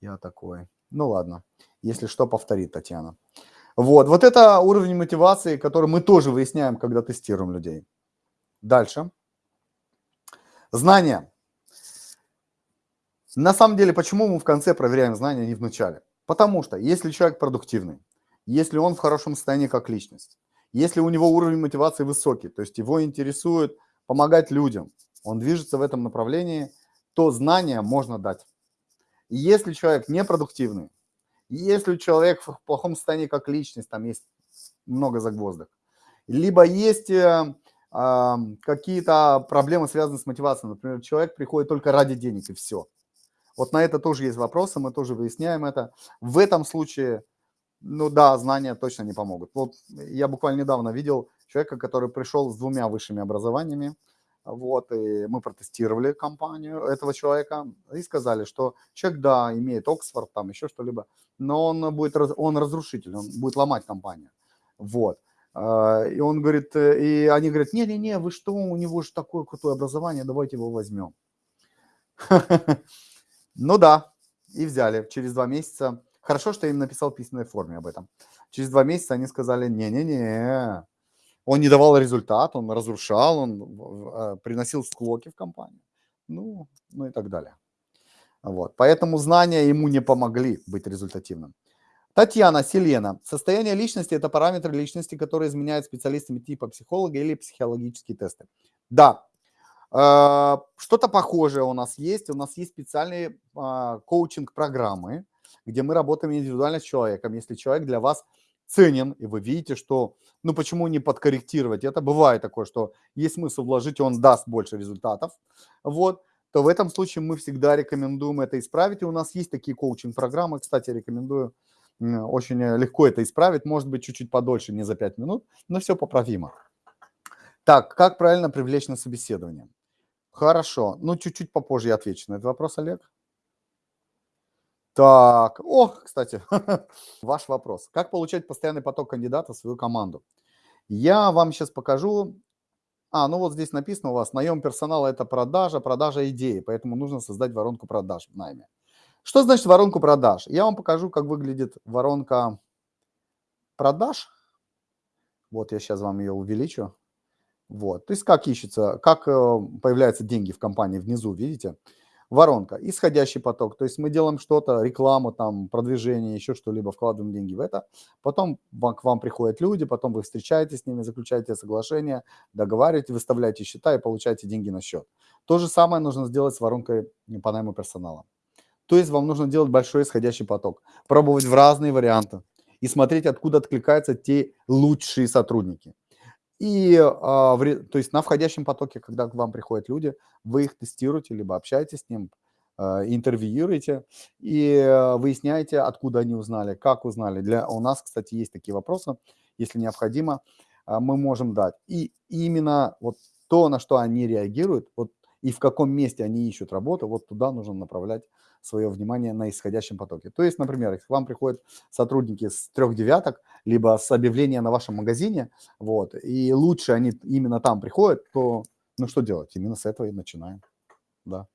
Speaker 1: Я такой. Ну ладно, если что, повторит Татьяна. Вот, вот это уровень мотивации, который мы тоже выясняем, когда тестируем людей. Дальше. Знания. На самом деле, почему мы в конце проверяем знания, а не в начале? Потому что если человек продуктивный, если он в хорошем состоянии как личность, если у него уровень мотивации высокий, то есть его интересует помогать людям, он движется в этом направлении, то знания можно дать. Если человек непродуктивный, если человек в плохом состоянии как личность, там есть много загвоздок, либо есть э, какие-то проблемы, связанные с мотивацией. Например, человек приходит только ради денег, и все. Вот на это тоже есть вопросы, мы тоже выясняем это. В этом случае, ну да, знания точно не помогут. Вот я буквально недавно видел человека, который пришел с двумя высшими образованиями, вот, и мы протестировали компанию этого человека и сказали, что человек, да, имеет Оксфорд, там еще что-либо, но он будет, он разрушитель, он будет ломать компанию. Вот. А, и он говорит, э, и они говорят, не-не-не, вы что, у него же такое крутое образование, давайте его возьмем. (laughs) Ну да, и взяли через два месяца. Хорошо, что я им написал в письменной форме об этом. Через два месяца они сказали, не-не-не, он не давал результат, он разрушал, он а, приносил склоки в компанию. Ну, ну и так далее. Вот. Поэтому знания ему не помогли быть результативным. Татьяна, Селена. Состояние личности – это параметры личности, которые изменяют специалистами типа психолога или психологические тесты. Да, э, что-то похожее у нас есть. У нас есть специальные а, коучинг-программы, где мы работаем индивидуально с человеком. Если человек для вас ценен, и вы видите, что, ну почему не подкорректировать? Это бывает такое, что есть смысл вложить, и он даст больше результатов. Вот то в этом случае мы всегда рекомендуем это исправить. И у нас есть такие коучинг-программы, кстати, рекомендую очень э, легко это исправить, может быть, чуть-чуть подольше, не за 5 минут, но все поправимо. Так, как правильно привлечь на собеседование? Хорошо, ну чуть-чуть попозже я отвечу на этот вопрос, Олег. Так, о, кстати, (laughs) ваш вопрос. Как получать постоянный поток кандидатов в свою команду? Я вам сейчас покажу. А, ну вот здесь написано у вас, наем персонала – это продажа, продажа идеи, поэтому нужно создать воронку продаж в найме. Что значит воронку продаж? Я вам покажу, как выглядит воронка продаж. Вот я сейчас вам ее увеличу. Вот, то есть как ищется, как э, появляются деньги в компании внизу, видите? воронка, исходящий поток. То есть мы делаем что-то, рекламу, там, продвижение, еще что-либо, вкладываем деньги в это. Потом к вам приходят люди, потом вы встречаетесь с ними, заключаете соглашение, договариваете, выставляете счета и получаете деньги на счет. То же самое нужно сделать с воронкой по найму персонала. То есть вам нужно делать большой исходящий поток, пробовать в разные варианты и смотреть, откуда откликаются те лучшие сотрудники. И, а, то есть на входящем потоке, когда к вам приходят люди, вы их тестируете, либо общаетесь с ним, а, интервьюируете и а, выясняете, откуда они узнали, как узнали. Для, у нас, кстати, есть такие вопросы, если необходимо, мы можем дать. И именно вот то, на что они реагируют, вот и в каком месте они ищут работу, вот туда нужно направлять свое внимание на исходящем потоке. То есть, например, к вам приходят сотрудники с трех девяток, либо с объявления на вашем магазине, вот, и лучше они именно там приходят, то ну что делать? Именно с этого и начинаем. Да.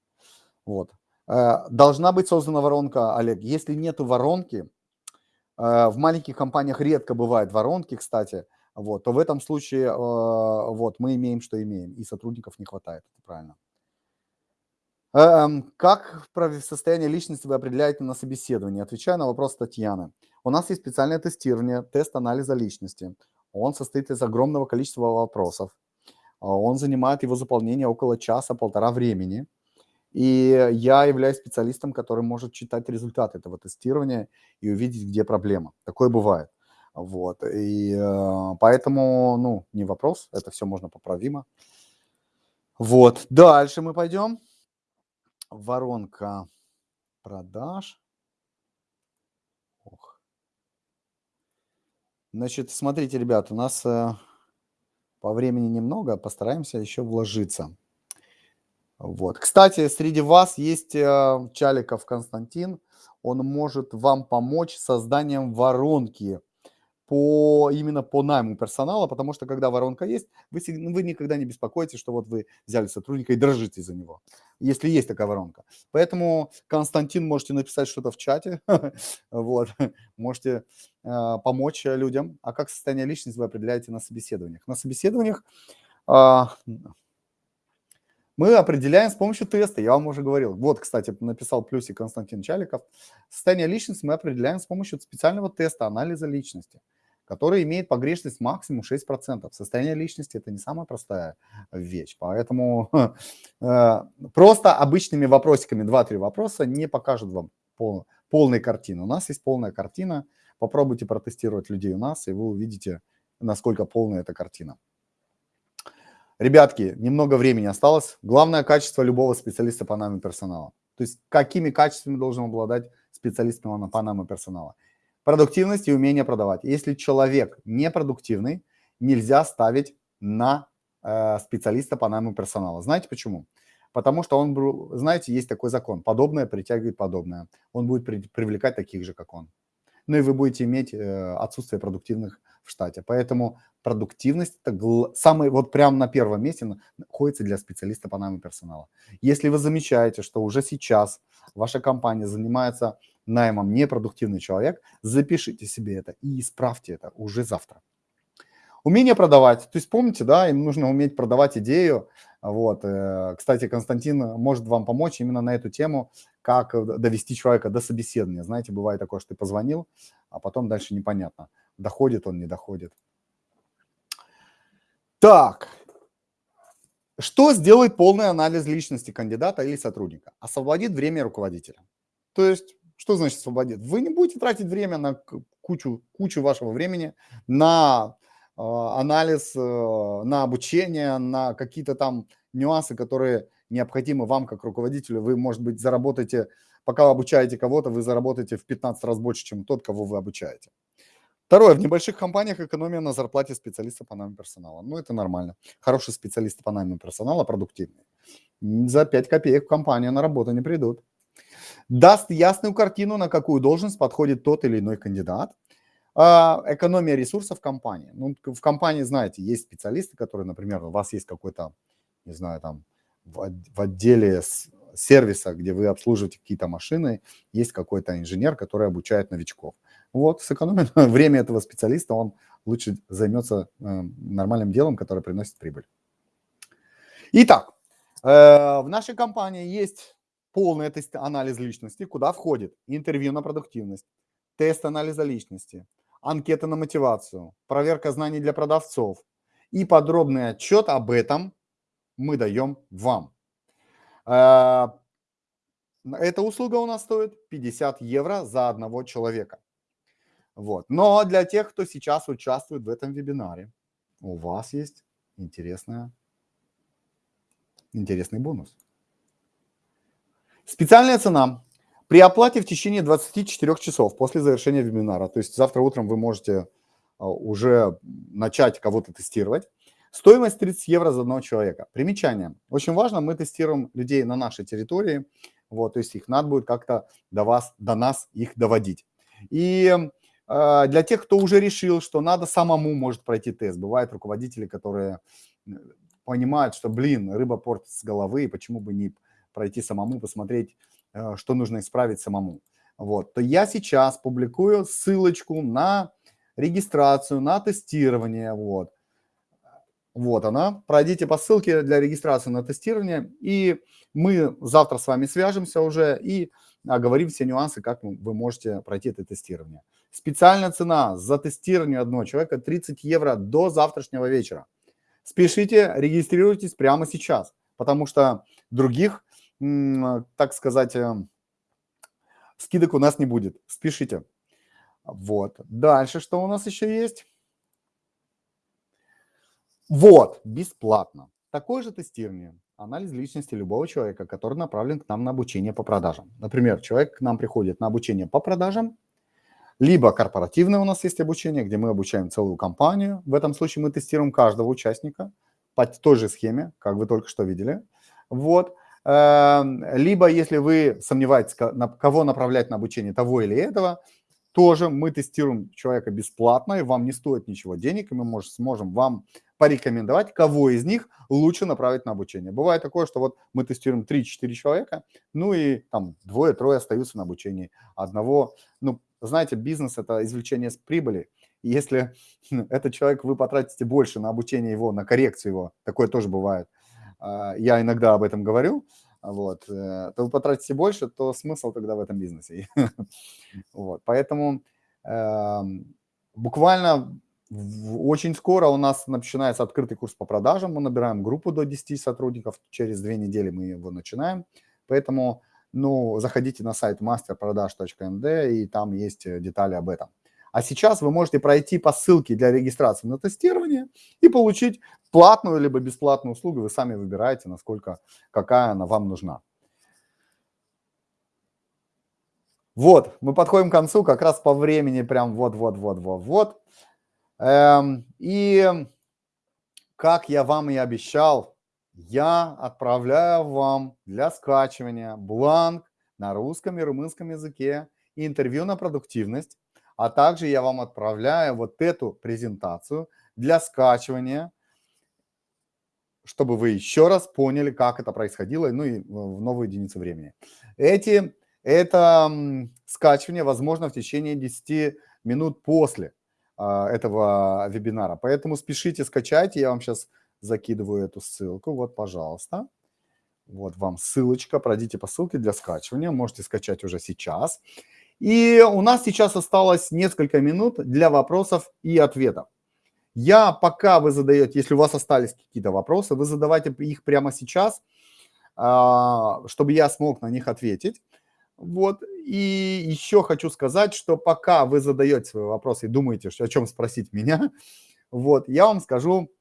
Speaker 1: Вот. Э, должна быть создана воронка, Олег. Если нету воронки, э, в маленьких компаниях редко бывают воронки, кстати, вот, то в этом случае э, вот, мы имеем, что имеем, и сотрудников не хватает, правильно. Эм, как состояние личности вы определяете на собеседовании? Отвечаю на вопрос Татьяны. У нас есть специальное тестирование, тест анализа личности. Он состоит из огромного количества вопросов. А, он занимает его заполнение около часа-полтора времени. И я являюсь специалистом, который может читать результаты этого тестирования и увидеть, где проблема. Такое бывает. Вот. И э, поэтому, ну, не вопрос, это все можно поправимо. Вот. Дальше мы пойдем воронка продаж. Ох. Значит, смотрите, ребят, у нас э, по времени немного, постараемся еще вложиться. Вот. Кстати, среди вас есть э, Чаликов Константин. Он может вам помочь созданием воронки по, именно по найму персонала, потому что когда воронка есть, вы, ну, вы никогда не беспокоитесь, что вот вы взяли сотрудника и дрожите за него, если есть такая воронка. Поэтому, Константин, можете написать что-то в чате, (laughs) вот, (laughs) можете э, помочь людям. А как состояние личности вы определяете на собеседованиях? На собеседованиях э, мы определяем с помощью теста, я вам уже говорил. Вот, кстати, написал плюсик Константин Чаликов. Состояние личности мы определяем с помощью специального теста анализа личности который имеет погрешность максимум 6%. Состояние личности – это не самая простая вещь. Поэтому (laughs) э, просто обычными вопросиками 2-3 вопроса не покажут вам пол, полной картины. У нас есть полная картина. Попробуйте протестировать людей у нас, и вы увидите, насколько полная эта картина. Ребятки, немного времени осталось. Главное качество любого специалиста по найму персонала. То есть какими качествами должен обладать специалист по найму персонала – Продуктивность и умение продавать. Если человек непродуктивный, нельзя ставить на э, специалиста по найму персонала. Знаете почему? Потому что он, знаете, есть такой закон. Подобное притягивает подобное. Он будет при, привлекать таких же, как он. Ну и вы будете иметь э, отсутствие продуктивных в штате. Поэтому продуктивность это самый, вот прямо на первом месте находится для специалиста по найму персонала. Если вы замечаете, что уже сейчас ваша компания занимается наймом непродуктивный человек, запишите себе это и исправьте это уже завтра. Умение продавать. То есть помните, да, им нужно уметь продавать идею. Вот. Э, кстати, Константин может вам помочь именно на эту тему, как довести человека до собеседования. Знаете, бывает такое, что ты позвонил, а потом дальше непонятно, доходит он, не доходит. Так, что сделает полный анализ личности кандидата или сотрудника? Освободит время руководителя. То есть что значит освободит? Вы не будете тратить время на кучу, кучу вашего времени на э, анализ, э, на обучение, на какие-то там нюансы, которые необходимы вам как руководителю. Вы, может быть, заработаете, пока вы обучаете кого-то, вы заработаете в 15 раз больше, чем тот, кого вы обучаете. Второе, в небольших компаниях экономия на зарплате специалиста по найму персонала. Ну, это нормально. Хорошие специалисты по найму персонала продуктивные. За 5 копеек в компанию на работу не придут даст ясную картину, на какую должность подходит тот или иной кандидат. А, экономия ресурсов компании. Ну, в компании, знаете, есть специалисты, которые, например, у вас есть какой-то, не знаю, там в, отделе сервиса, где вы обслуживаете какие-то машины, есть какой-то инженер, который обучает новичков. Вот, сэкономит (laughs) время этого специалиста, он лучше займется э, нормальным делом, которое приносит прибыль. Итак, э, в нашей компании есть полный тест, анализ личности, куда входит интервью на продуктивность, тест анализа личности, анкета на мотивацию, проверка знаний для продавцов и подробный отчет об этом мы даем вам. Э, эта услуга у нас стоит 50 евро за одного человека. Вот. Но для тех, кто сейчас участвует в этом вебинаре, у вас есть интересная, интересный бонус. Специальная цена при оплате в течение 24 часов после завершения вебинара. То есть завтра утром вы можете а, уже начать кого-то тестировать. Стоимость 30 евро за одного человека. Примечание. Очень важно, мы тестируем людей на нашей территории. Вот, то есть их надо будет как-то до вас, до нас их доводить. И э, для тех, кто уже решил, что надо самому может пройти тест. Бывают руководители, которые понимают, что, блин, рыба портит с головы, и почему бы не пройти самому, посмотреть, э, что нужно исправить самому. Вот, то я сейчас публикую ссылочку на регистрацию, на тестирование, вот. Вот она. Пройдите по ссылке для регистрации на тестирование, и мы завтра с вами свяжемся уже и оговорим все нюансы, как вы можете пройти это тестирование. Специальная цена за тестирование одного человека 30 евро до завтрашнего вечера. Спешите, регистрируйтесь прямо сейчас, потому что других так сказать, э, скидок у нас не будет. Спешите. Вот. Дальше что у нас еще есть? Вот, бесплатно. Такое же тестирование, анализ личности любого человека, который направлен к нам на обучение по продажам. Например, человек к нам приходит на обучение по продажам, либо корпоративное у нас есть обучение, где мы обучаем целую компанию. В этом случае мы тестируем каждого участника по той же схеме, как вы только что видели. Вот. Эм, либо, если вы сомневаетесь, кого направлять на обучение того или этого, тоже мы тестируем человека бесплатно, и вам не стоит ничего денег, и мы может, сможем вам порекомендовать, кого из них лучше направить на обучение. Бывает такое, что вот мы тестируем 3-4 человека, ну и там двое-трое остаются на обучении. Одного, ну, знаете, бизнес – это извлечение с прибыли. Если (laughs) этот человек, вы потратите больше на обучение его, на коррекцию его, такое тоже бывает, я иногда об этом говорю, вот, э, то вы потратите больше, то смысл тогда в этом бизнесе. (laughs) вот, поэтому э, буквально очень скоро у нас начинается открытый курс по продажам, мы набираем группу до 10 сотрудников, через две недели мы его начинаем, поэтому ну, заходите на сайт masterproдаж.md и там есть э, детали об этом. А сейчас вы можете пройти по ссылке для регистрации на тестирование и получить платную либо бесплатную услугу. Вы сами выбираете, насколько, какая она вам нужна. Вот, мы подходим к концу как раз по времени, прям вот-вот-вот-вот-вот. Эм, и как я вам и обещал, я отправляю вам для скачивания бланк на русском и румынском языке интервью на продуктивность а также я вам отправляю вот эту презентацию для скачивания, чтобы вы еще раз поняли, как это происходило, ну и в новую единицу времени. Эти, это скачивание возможно в течение 10 минут после а, этого вебинара. Поэтому спешите, скачайте. Я вам сейчас закидываю эту ссылку. Вот, пожалуйста. Вот вам ссылочка. Пройдите по ссылке для скачивания. Можете скачать уже сейчас. И у нас сейчас осталось несколько минут для вопросов и ответов. Я, пока вы задаете, если у вас остались какие-то вопросы, вы задавайте их прямо сейчас, а, чтобы я смог на них ответить. Вот. И еще хочу сказать, что пока вы задаете свои вопросы и думаете, о чем спросить меня, вот, я вам скажу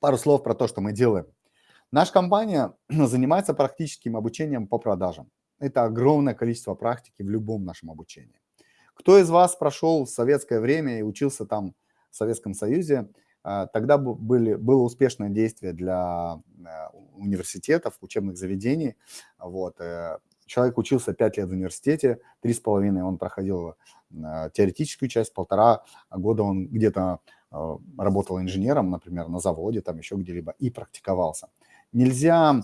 Speaker 1: пару слов про то, что мы делаем. Наша компания (clears throat) занимается практическим обучением по продажам это огромное количество практики в любом нашем обучении. Кто из вас прошел в советское время и учился там в Советском Союзе, а, тогда были, было успешное действие для э, университетов, учебных заведений. Вот. Э, человек учился 5 лет в университете, 3,5 он проходил э, теоретическую часть, полтора года он где-то работал инженером, например, на заводе, там еще где-либо, и практиковался. Нельзя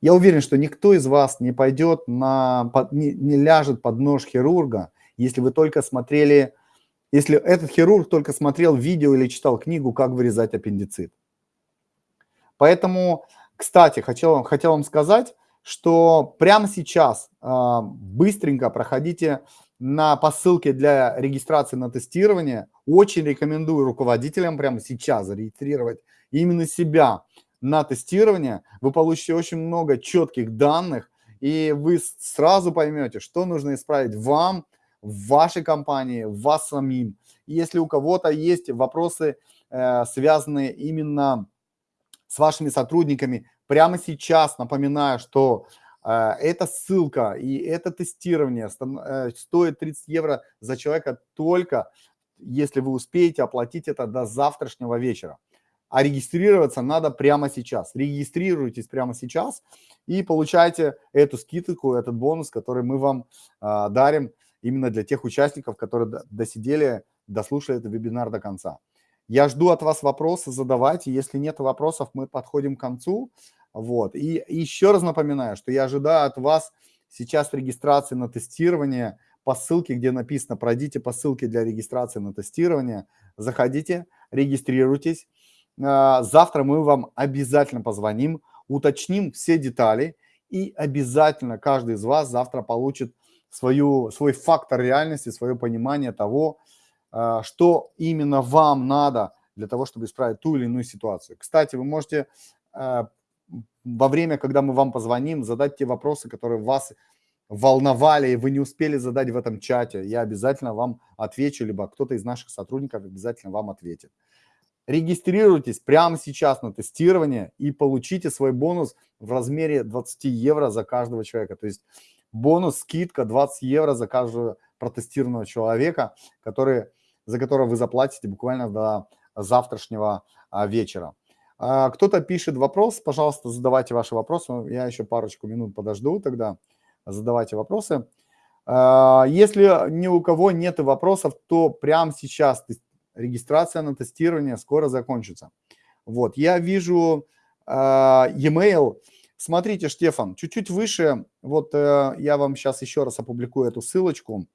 Speaker 1: я уверен, что никто из вас не пойдет на, не, не ляжет под нож хирурга, если вы только смотрели, если этот хирург только смотрел видео или читал книгу «Как вырезать аппендицит». Поэтому, кстати, хотел, хотел вам сказать, что прямо сейчас э, быстренько проходите на по ссылке для регистрации на тестирование. Очень рекомендую руководителям прямо сейчас зарегистрировать именно себя на тестирование. Вы получите очень много четких данных, и вы сразу поймете, что нужно исправить вам, в вашей компании, вас самим. если у кого-то есть вопросы, э, связанные именно с вашими сотрудниками, прямо сейчас напоминаю, что э, эта ссылка и это тестирование э, стоит 30 евро за человека только если вы успеете оплатить это до завтрашнего вечера. А регистрироваться надо прямо сейчас. Регистрируйтесь прямо сейчас и получайте эту скидку, этот бонус, который мы вам э, дарим именно для тех участников, которые досидели, дослушали этот вебинар до конца. Я жду от вас вопросы, задавайте. Если нет вопросов, мы подходим к концу. Вот. И еще раз напоминаю, что я ожидаю от вас сейчас регистрации на тестирование по ссылке, где написано «Пройдите по ссылке для регистрации на тестирование». Заходите, регистрируйтесь. А, завтра мы вам обязательно позвоним, уточним все детали и обязательно каждый из вас завтра получит свою, свой фактор реальности, свое понимание того, а, что именно вам надо для того, чтобы исправить ту или иную ситуацию. Кстати, вы можете а, во время, когда мы вам позвоним, задать те вопросы, которые вас волновали, и вы не успели задать в этом чате. Я обязательно вам отвечу, либо кто-то из наших сотрудников обязательно вам ответит. Регистрируйтесь прямо сейчас на тестирование и получите свой бонус в размере 20 евро за каждого человека. То есть бонус, скидка 20 евро за каждого протестированного человека, который, за которого вы заплатите буквально до завтрашнего а, вечера. А, Кто-то пишет вопрос, пожалуйста, задавайте ваши вопросы. Я еще парочку минут подожду тогда. Задавайте вопросы. А, если ни у кого нет вопросов, то прямо сейчас регистрация на тестирование скоро закончится. Вот, я вижу а, e-mail, Смотрите, Штефан, чуть-чуть выше, вот э, я вам сейчас еще раз опубликую эту ссылочку.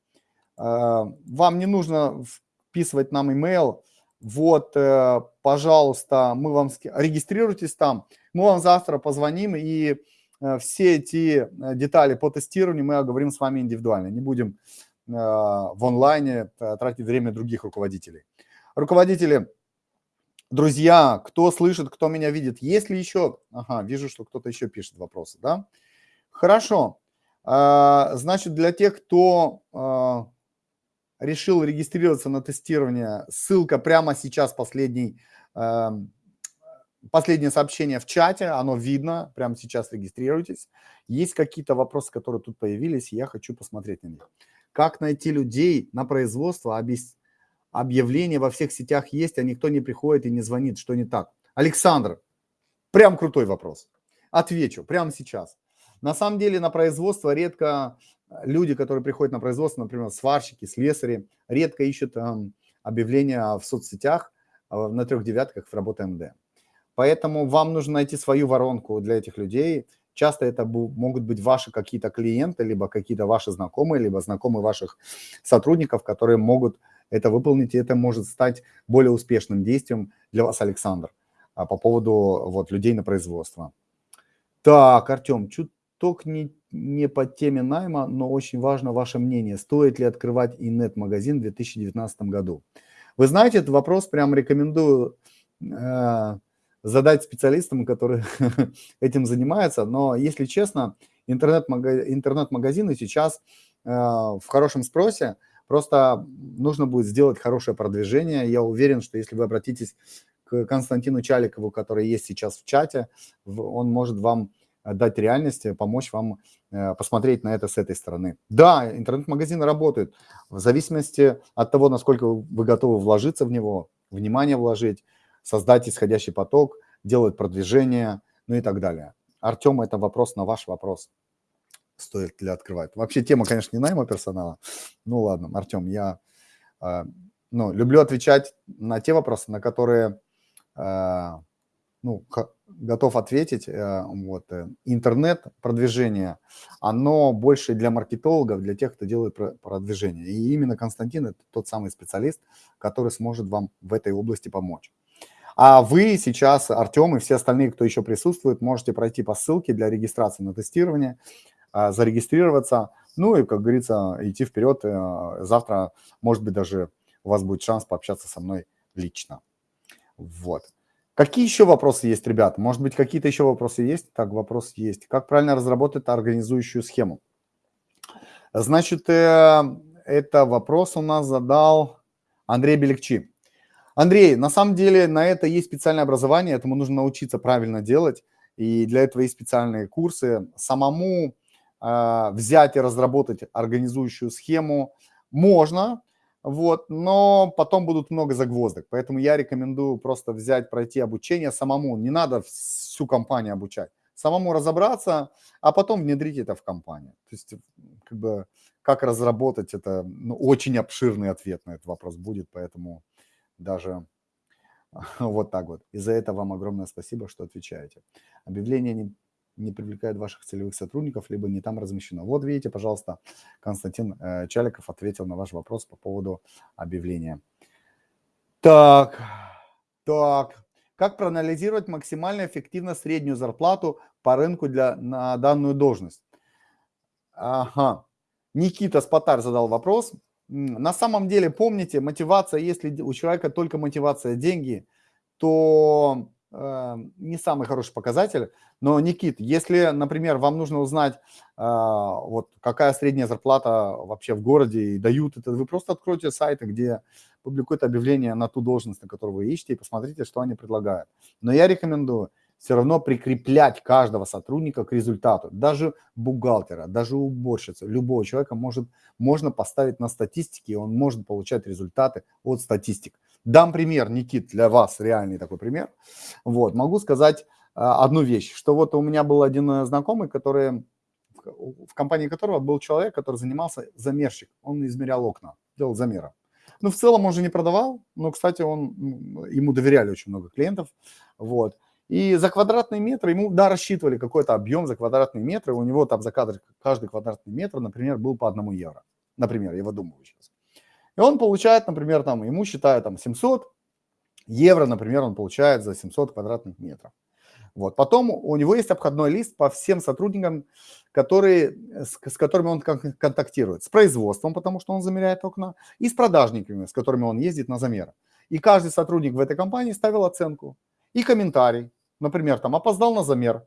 Speaker 1: Э, вам не нужно вписывать нам email. Вот, э, пожалуйста, мы вам регистрируйтесь там. Мы вам завтра позвоним и э, все эти э, детали по тестированию мы оговорим с вами индивидуально. Не будем э, в онлайне э, тратить время других руководителей. Руководители Друзья, кто слышит, кто меня видит, есть ли еще... Ага, вижу, что кто-то еще пишет вопросы, да? Хорошо. А, значит, для тех, кто а, решил регистрироваться на тестирование, ссылка прямо сейчас, последний, а, последнее сообщение в чате, оно видно, прямо сейчас регистрируйтесь. Есть какие-то вопросы, которые тут появились, я хочу посмотреть на них. Как найти людей на производство, объяснить объявления во всех сетях есть, а никто не приходит и не звонит, что не так. Александр, прям крутой вопрос. Отвечу прямо сейчас. На самом деле на производство редко э, люди, которые приходят на производство, например, сварщики, слесари, редко ищут эм, объявления в соцсетях э, на трех девятках в работе МД. Поэтому вам нужно найти свою воронку для этих людей. Часто это могут быть ваши какие-то клиенты, либо какие-то ваши знакомые, либо знакомые ваших сотрудников, которые могут это выполнить, и это может стать более успешным действием для вас, Александр, а, по поводу вот, людей на производство. Так, Артем, чуток не, не по теме найма, но очень важно ваше мнение. Стоит ли открывать инет-магазин в 2019 году? Вы знаете, этот вопрос прям рекомендую э, задать специалистам, которые (laughs) этим занимаются. Но, если честно, интернет-магазины сейчас э, в хорошем спросе. Просто нужно будет сделать хорошее продвижение. Я уверен, что если вы обратитесь к Константину Чаликову, который есть сейчас в чате, он может вам дать реальность, помочь вам э, посмотреть на это с этой стороны. Да, интернет-магазины работают в зависимости от того, насколько вы готовы вложиться в него, внимание вложить, создать исходящий поток, делать продвижение, ну и так далее. Артем, это вопрос на ваш вопрос стоит ли открывать. Вообще тема, конечно, не найма персонала. Ну ладно, Артем, я э, ну, люблю отвечать на те вопросы, на которые э, ну, готов ответить. Э, вот, э, интернет, продвижение, оно больше для маркетологов, для тех, кто делает продвижение. И именно Константин – это тот самый специалист, который сможет вам в этой области помочь. А вы сейчас, Артем и все остальные, кто еще присутствует, можете пройти по ссылке для регистрации на тестирование, а, зарегистрироваться, ну и, как говорится, идти вперед. Э, завтра, может быть, даже у вас будет шанс пообщаться со мной лично. Вот. Какие еще вопросы есть, ребят? Может быть, какие-то еще вопросы есть? Так, вопрос есть. Как правильно разработать организующую схему? Значит, э, это вопрос у нас задал Андрей Белекчи. Андрей, на самом деле на это есть специальное образование, этому нужно научиться правильно делать, и для этого есть специальные курсы. Самому взять и разработать организующую схему можно, вот, но потом будут много загвоздок, поэтому я рекомендую просто взять, пройти обучение самому, не надо всю компанию обучать, самому разобраться, а потом внедрить это в компанию. То есть, как бы, как разработать это, ну, очень обширный ответ на этот вопрос будет, поэтому даже (laughs) вот так вот. И за это вам огромное спасибо, что отвечаете. Объявление не, не привлекает ваших целевых сотрудников, либо не там размещено. Вот видите, пожалуйста, Константин э, Чаликов ответил на ваш вопрос по поводу объявления. Так, так. Как проанализировать максимально эффективно среднюю зарплату по рынку для, на данную должность? Ага. Никита Спатар задал вопрос. На самом деле, помните, мотивация, если у человека только мотивация деньги, то не самый хороший показатель. Но, Никит, если, например, вам нужно узнать, э, вот какая средняя зарплата вообще в городе и дают это, вы просто откройте сайты, где публикуют объявление на ту должность, на которую вы ищете, и посмотрите, что они предлагают. Но я рекомендую все равно прикреплять каждого сотрудника к результату. Даже бухгалтера, даже уборщицы, любого человека может, можно поставить на статистике, и он может получать результаты от статистик. Дам пример, Никит, для вас реальный такой пример. Вот, могу сказать а, одну вещь, что вот у меня был один э, знакомый, который, в компании которого был человек, который занимался замерщик. Он измерял окна, делал замеры. Ну, в целом он же не продавал, но, кстати, он, ему доверяли очень много клиентов. Вот. И за квадратный метр ему, да, рассчитывали какой-то объем за квадратный метр, и у него там за кадр, каждый квадратный метр, например, был по одному евро. Например, я выдумываю сейчас. И он получает, например, там, ему считают там 700 евро, например, он получает за 700 квадратных метров. Вот. Потом у него есть обходной лист по всем сотрудникам, которые, с, с которыми он контактирует. С производством, потому что он замеряет окна, и с продажниками, с которыми он ездит на замеры. И каждый сотрудник в этой компании ставил оценку и комментарий например, там опоздал на замер,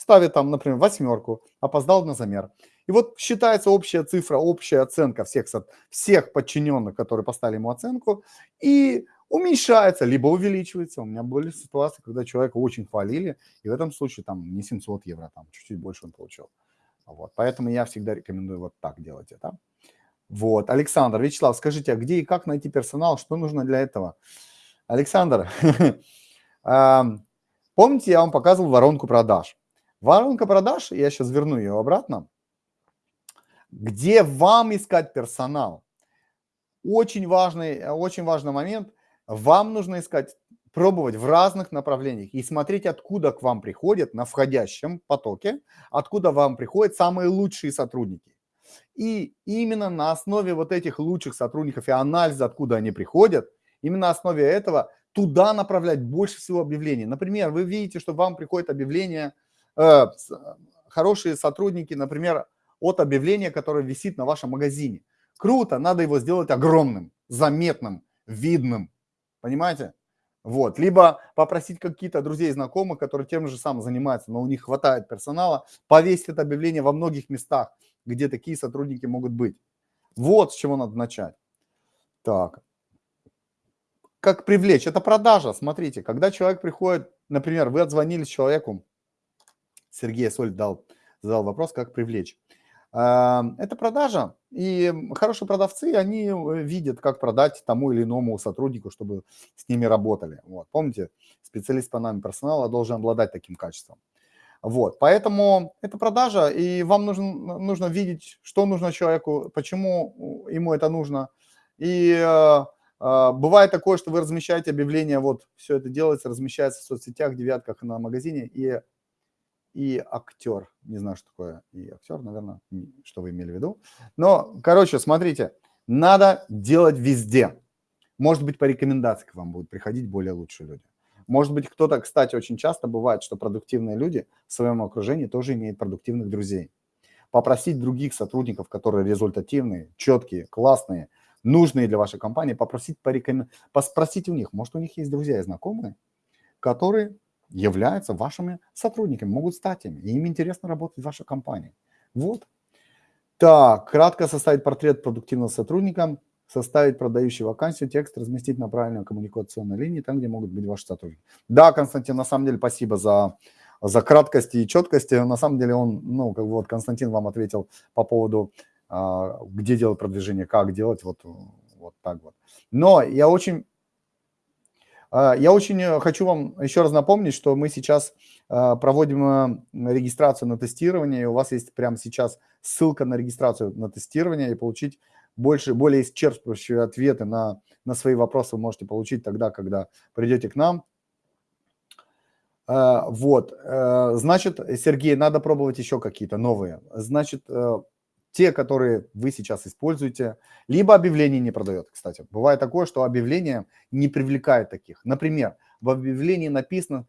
Speaker 1: ставит там, например, восьмерку, опоздал на замер. И вот считается общая цифра, общая оценка всех, всех подчиненных, которые поставили ему оценку, и уменьшается, либо увеличивается. У меня были ситуации, когда человека очень хвалили, и в этом случае там не 700 евро, там чуть-чуть больше он получил. Вот, поэтому я всегда рекомендую вот так делать это. Вот, Александр, Вячеслав, скажите, а где и как найти персонал, что нужно для этого? Александр, (laughs) Помните, я вам показывал воронку продаж. Воронка продаж, я сейчас верну ее обратно, где вам искать персонал. Очень важный, очень важный момент. Вам нужно искать, пробовать в разных направлениях и смотреть, откуда к вам приходят на входящем потоке, откуда вам приходят самые лучшие сотрудники. И именно на основе вот этих лучших сотрудников и анализа, откуда они приходят, именно на основе этого туда направлять больше всего объявлений. Например, вы видите, что вам приходит объявление, э, хорошие сотрудники, например, от объявления, которое висит на вашем магазине. Круто, надо его сделать огромным, заметным, видным. Понимаете? Вот. Либо попросить какие-то друзей, знакомых, которые тем же самым занимаются, но у них хватает персонала, повесить это объявление во многих местах, где такие сотрудники могут быть. Вот с чего надо начать. Так как привлечь? Это продажа. Смотрите, когда человек приходит, например, вы отзвонились человеку, Сергей Соль дал, задал вопрос, как привлечь. А, это продажа, и хорошие продавцы, они э, видят, как продать тому или иному сотруднику, чтобы с ними работали. Вот. Помните, специалист по найму персонала должен обладать таким качеством. Вот, поэтому это продажа, и вам нужно, нужно видеть, что нужно человеку, почему ему это нужно, и э, а, бывает такое, что вы размещаете объявление, вот все это делается, размещается в соцсетях, девятках на магазине, и, и актер, не знаю, что такое и актер, наверное, что вы имели в виду. Но, короче, смотрите, надо делать везде. Может быть, по рекомендации к вам будут приходить более лучшие люди. Может быть, кто-то, кстати, очень часто бывает, что продуктивные люди в своем окружении тоже имеют продуктивных друзей. Попросить других сотрудников, которые результативные, четкие, классные, нужные для вашей компании, попросить порекомендовать, спросить у них, может, у них есть друзья и знакомые, которые являются вашими сотрудниками, могут стать ими, и им интересно работать в вашей компании. Вот. Так, кратко составить портрет продуктивного сотрудника, составить продающий вакансию, текст разместить на правильной коммуникационной линии, там, где могут быть ваши сотрудники. Да, Константин, на самом деле спасибо за, за краткость и четкость. На самом деле он, ну, как вот Константин вам ответил по поводу, а, где делать продвижение, как делать, вот, вот так вот. Но я очень я очень э, хочу вам еще раз напомнить, что мы сейчас а, проводим э, регистрацию на тестирование, у вас есть прямо сейчас ссылка на регистрацию на тестирование, и получить больше, более исчерпывающие ответы на, на свои вопросы вы можете получить тогда, когда придете к нам. А, вот, э, значит, Сергей, надо пробовать еще какие-то новые. Значит, те, которые вы сейчас используете, либо объявление не продает, кстати. Бывает такое, что объявление не привлекает таких. Например, в объявлении написано,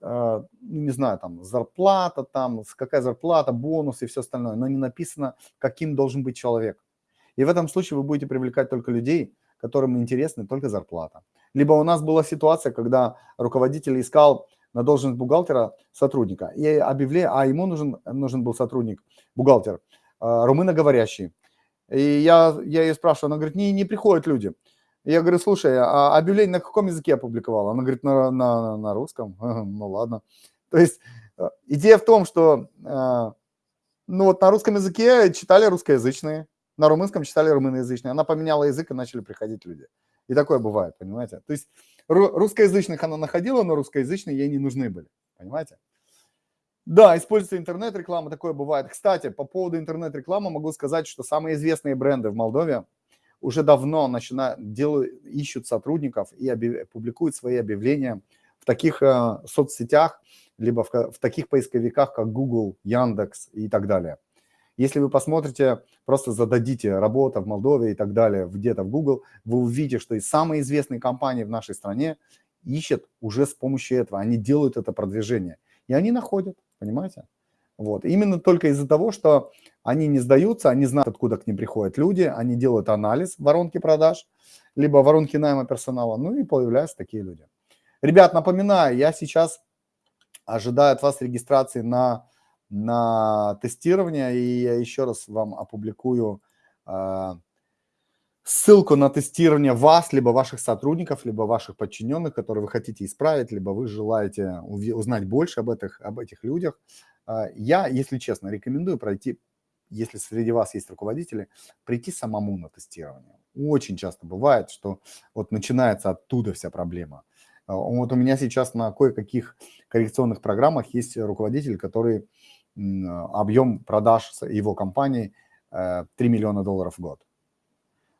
Speaker 1: э, не знаю, там зарплата, там какая зарплата, бонус и все остальное, но не написано, каким должен быть человек. И в этом случае вы будете привлекать только людей, которым интересна только зарплата. Либо у нас была ситуация, когда руководитель искал на должность бухгалтера сотрудника, и объявление, а ему нужен, нужен был сотрудник, бухгалтер, а, румыноговорящий. И я, я ее спрашиваю, она говорит, не, не приходят люди. Я говорю, слушай, а объявление на каком языке опубликовала? Она говорит, на, на, на русском. (laughs) Ну ладно. То есть э, идея в том, что э, ну вот на русском языке читали русскоязычные, на румынском читали румыноязычные. Она поменяла язык и начали приходить люди. И такое бывает, понимаете? То есть русскоязычных она находила, но русскоязычные ей не нужны были, понимаете? Да, используется интернет-реклама, такое бывает. Кстати, по поводу интернет-рекламы могу сказать, что самые известные бренды в Молдове уже давно начинают, делают, ищут сотрудников и объяв, публикуют свои объявления в таких э, соцсетях, либо в, в таких поисковиках, как Google, Яндекс и так далее. Если вы посмотрите, просто зададите работа в Молдове и так далее где-то в Google, вы увидите, что и самые известные компании в нашей стране ищут уже с помощью этого, они делают это продвижение. И они находят. Понимаете? Вот. Именно только из-за того, что они не сдаются, они знают, откуда к ним приходят люди, они делают анализ воронки продаж, либо воронки найма персонала, ну и появляются такие люди. Ребят, напоминаю, я сейчас ожидаю от вас регистрации на, на тестирование, и я еще раз вам опубликую э, ссылку на тестирование вас, либо ваших сотрудников, либо ваших подчиненных, которые вы хотите исправить, либо вы желаете узнать больше об этих, об этих людях. А, я, если честно, рекомендую пройти, если среди вас есть руководители, прийти самому на тестирование. Очень часто бывает, что вот начинается оттуда вся проблема. А, вот у меня сейчас на кое-каких коррекционных программах есть руководитель, который объем продаж его компании 3 э, миллиона долларов в год.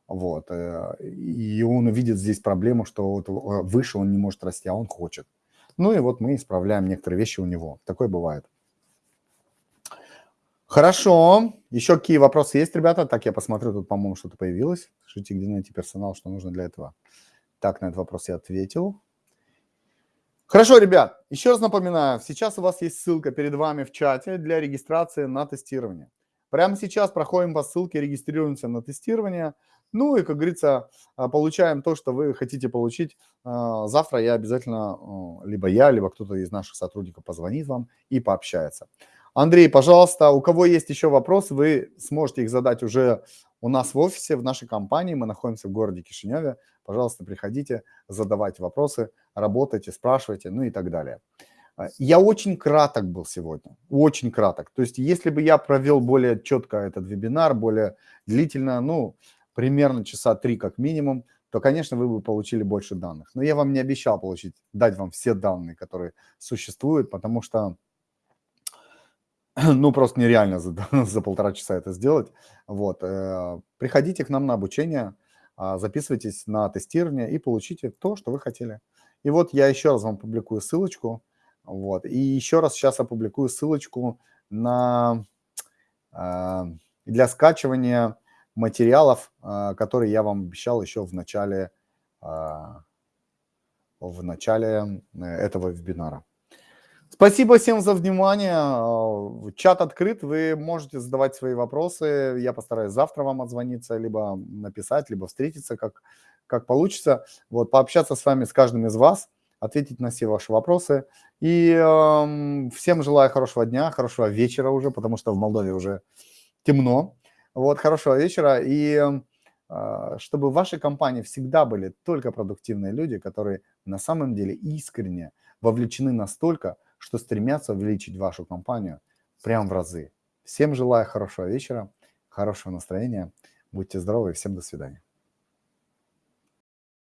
Speaker 1: Вот. Э, и он увидит здесь проблему, что вот э, выше он не может расти, а он хочет. Ну и вот мы исправляем некоторые вещи у него. Такое бывает. Хорошо. Еще какие вопросы есть, ребята? Так, я посмотрю, тут, по-моему, что-то появилось. Скажите, где найти персонал, что нужно для этого? Так, на этот вопрос я ответил. Хорошо, ребят, еще раз напоминаю, сейчас у вас есть ссылка перед вами в чате для регистрации на тестирование. Прямо сейчас проходим по ссылке, регистрируемся на тестирование. Ну и, как говорится, а, получаем то, что вы хотите получить. А, завтра я обязательно, либо я, либо кто-то из наших сотрудников позвонит вам и пообщается. Андрей, пожалуйста, у кого есть еще вопросы, вы сможете их задать уже у нас в офисе, в нашей компании. Мы находимся в городе Кишиневе. Пожалуйста, приходите, задавайте вопросы, работайте, спрашивайте, ну и так далее. А, я очень краток был сегодня, очень краток. То есть если бы я провел более четко этот вебинар, более длительно, ну, примерно часа три как минимум, то, конечно, вы бы получили больше данных. Но я вам не обещал получить, дать вам все данные, которые существуют, потому что, (clears throat) ну, просто нереально за, (laughs) за полтора часа это сделать. Вот. Э, приходите к нам на обучение, а, записывайтесь на тестирование и получите то, что вы хотели. И вот я еще раз вам публикую ссылочку. Вот. И еще раз сейчас опубликую ссылочку на, э, для скачивания материалов, а, которые я вам обещал еще в начале, а, в начале э, этого вебинара. Спасибо всем за внимание. Э, чат открыт, вы можете задавать свои вопросы. Я постараюсь завтра вам отзвониться, либо написать, либо встретиться, как, как получится. Вот, пообщаться с вами, с каждым из вас, ответить на все ваши вопросы. И э, всем желаю хорошего дня, хорошего вечера уже, потому что в Молдове уже темно. Вот, хорошего вечера. И э, чтобы в вашей компании всегда были только продуктивные люди, которые на самом деле искренне вовлечены настолько, что стремятся увеличить вашу компанию прям в разы. Всем желаю хорошего вечера, хорошего настроения. Будьте здоровы и всем до свидания.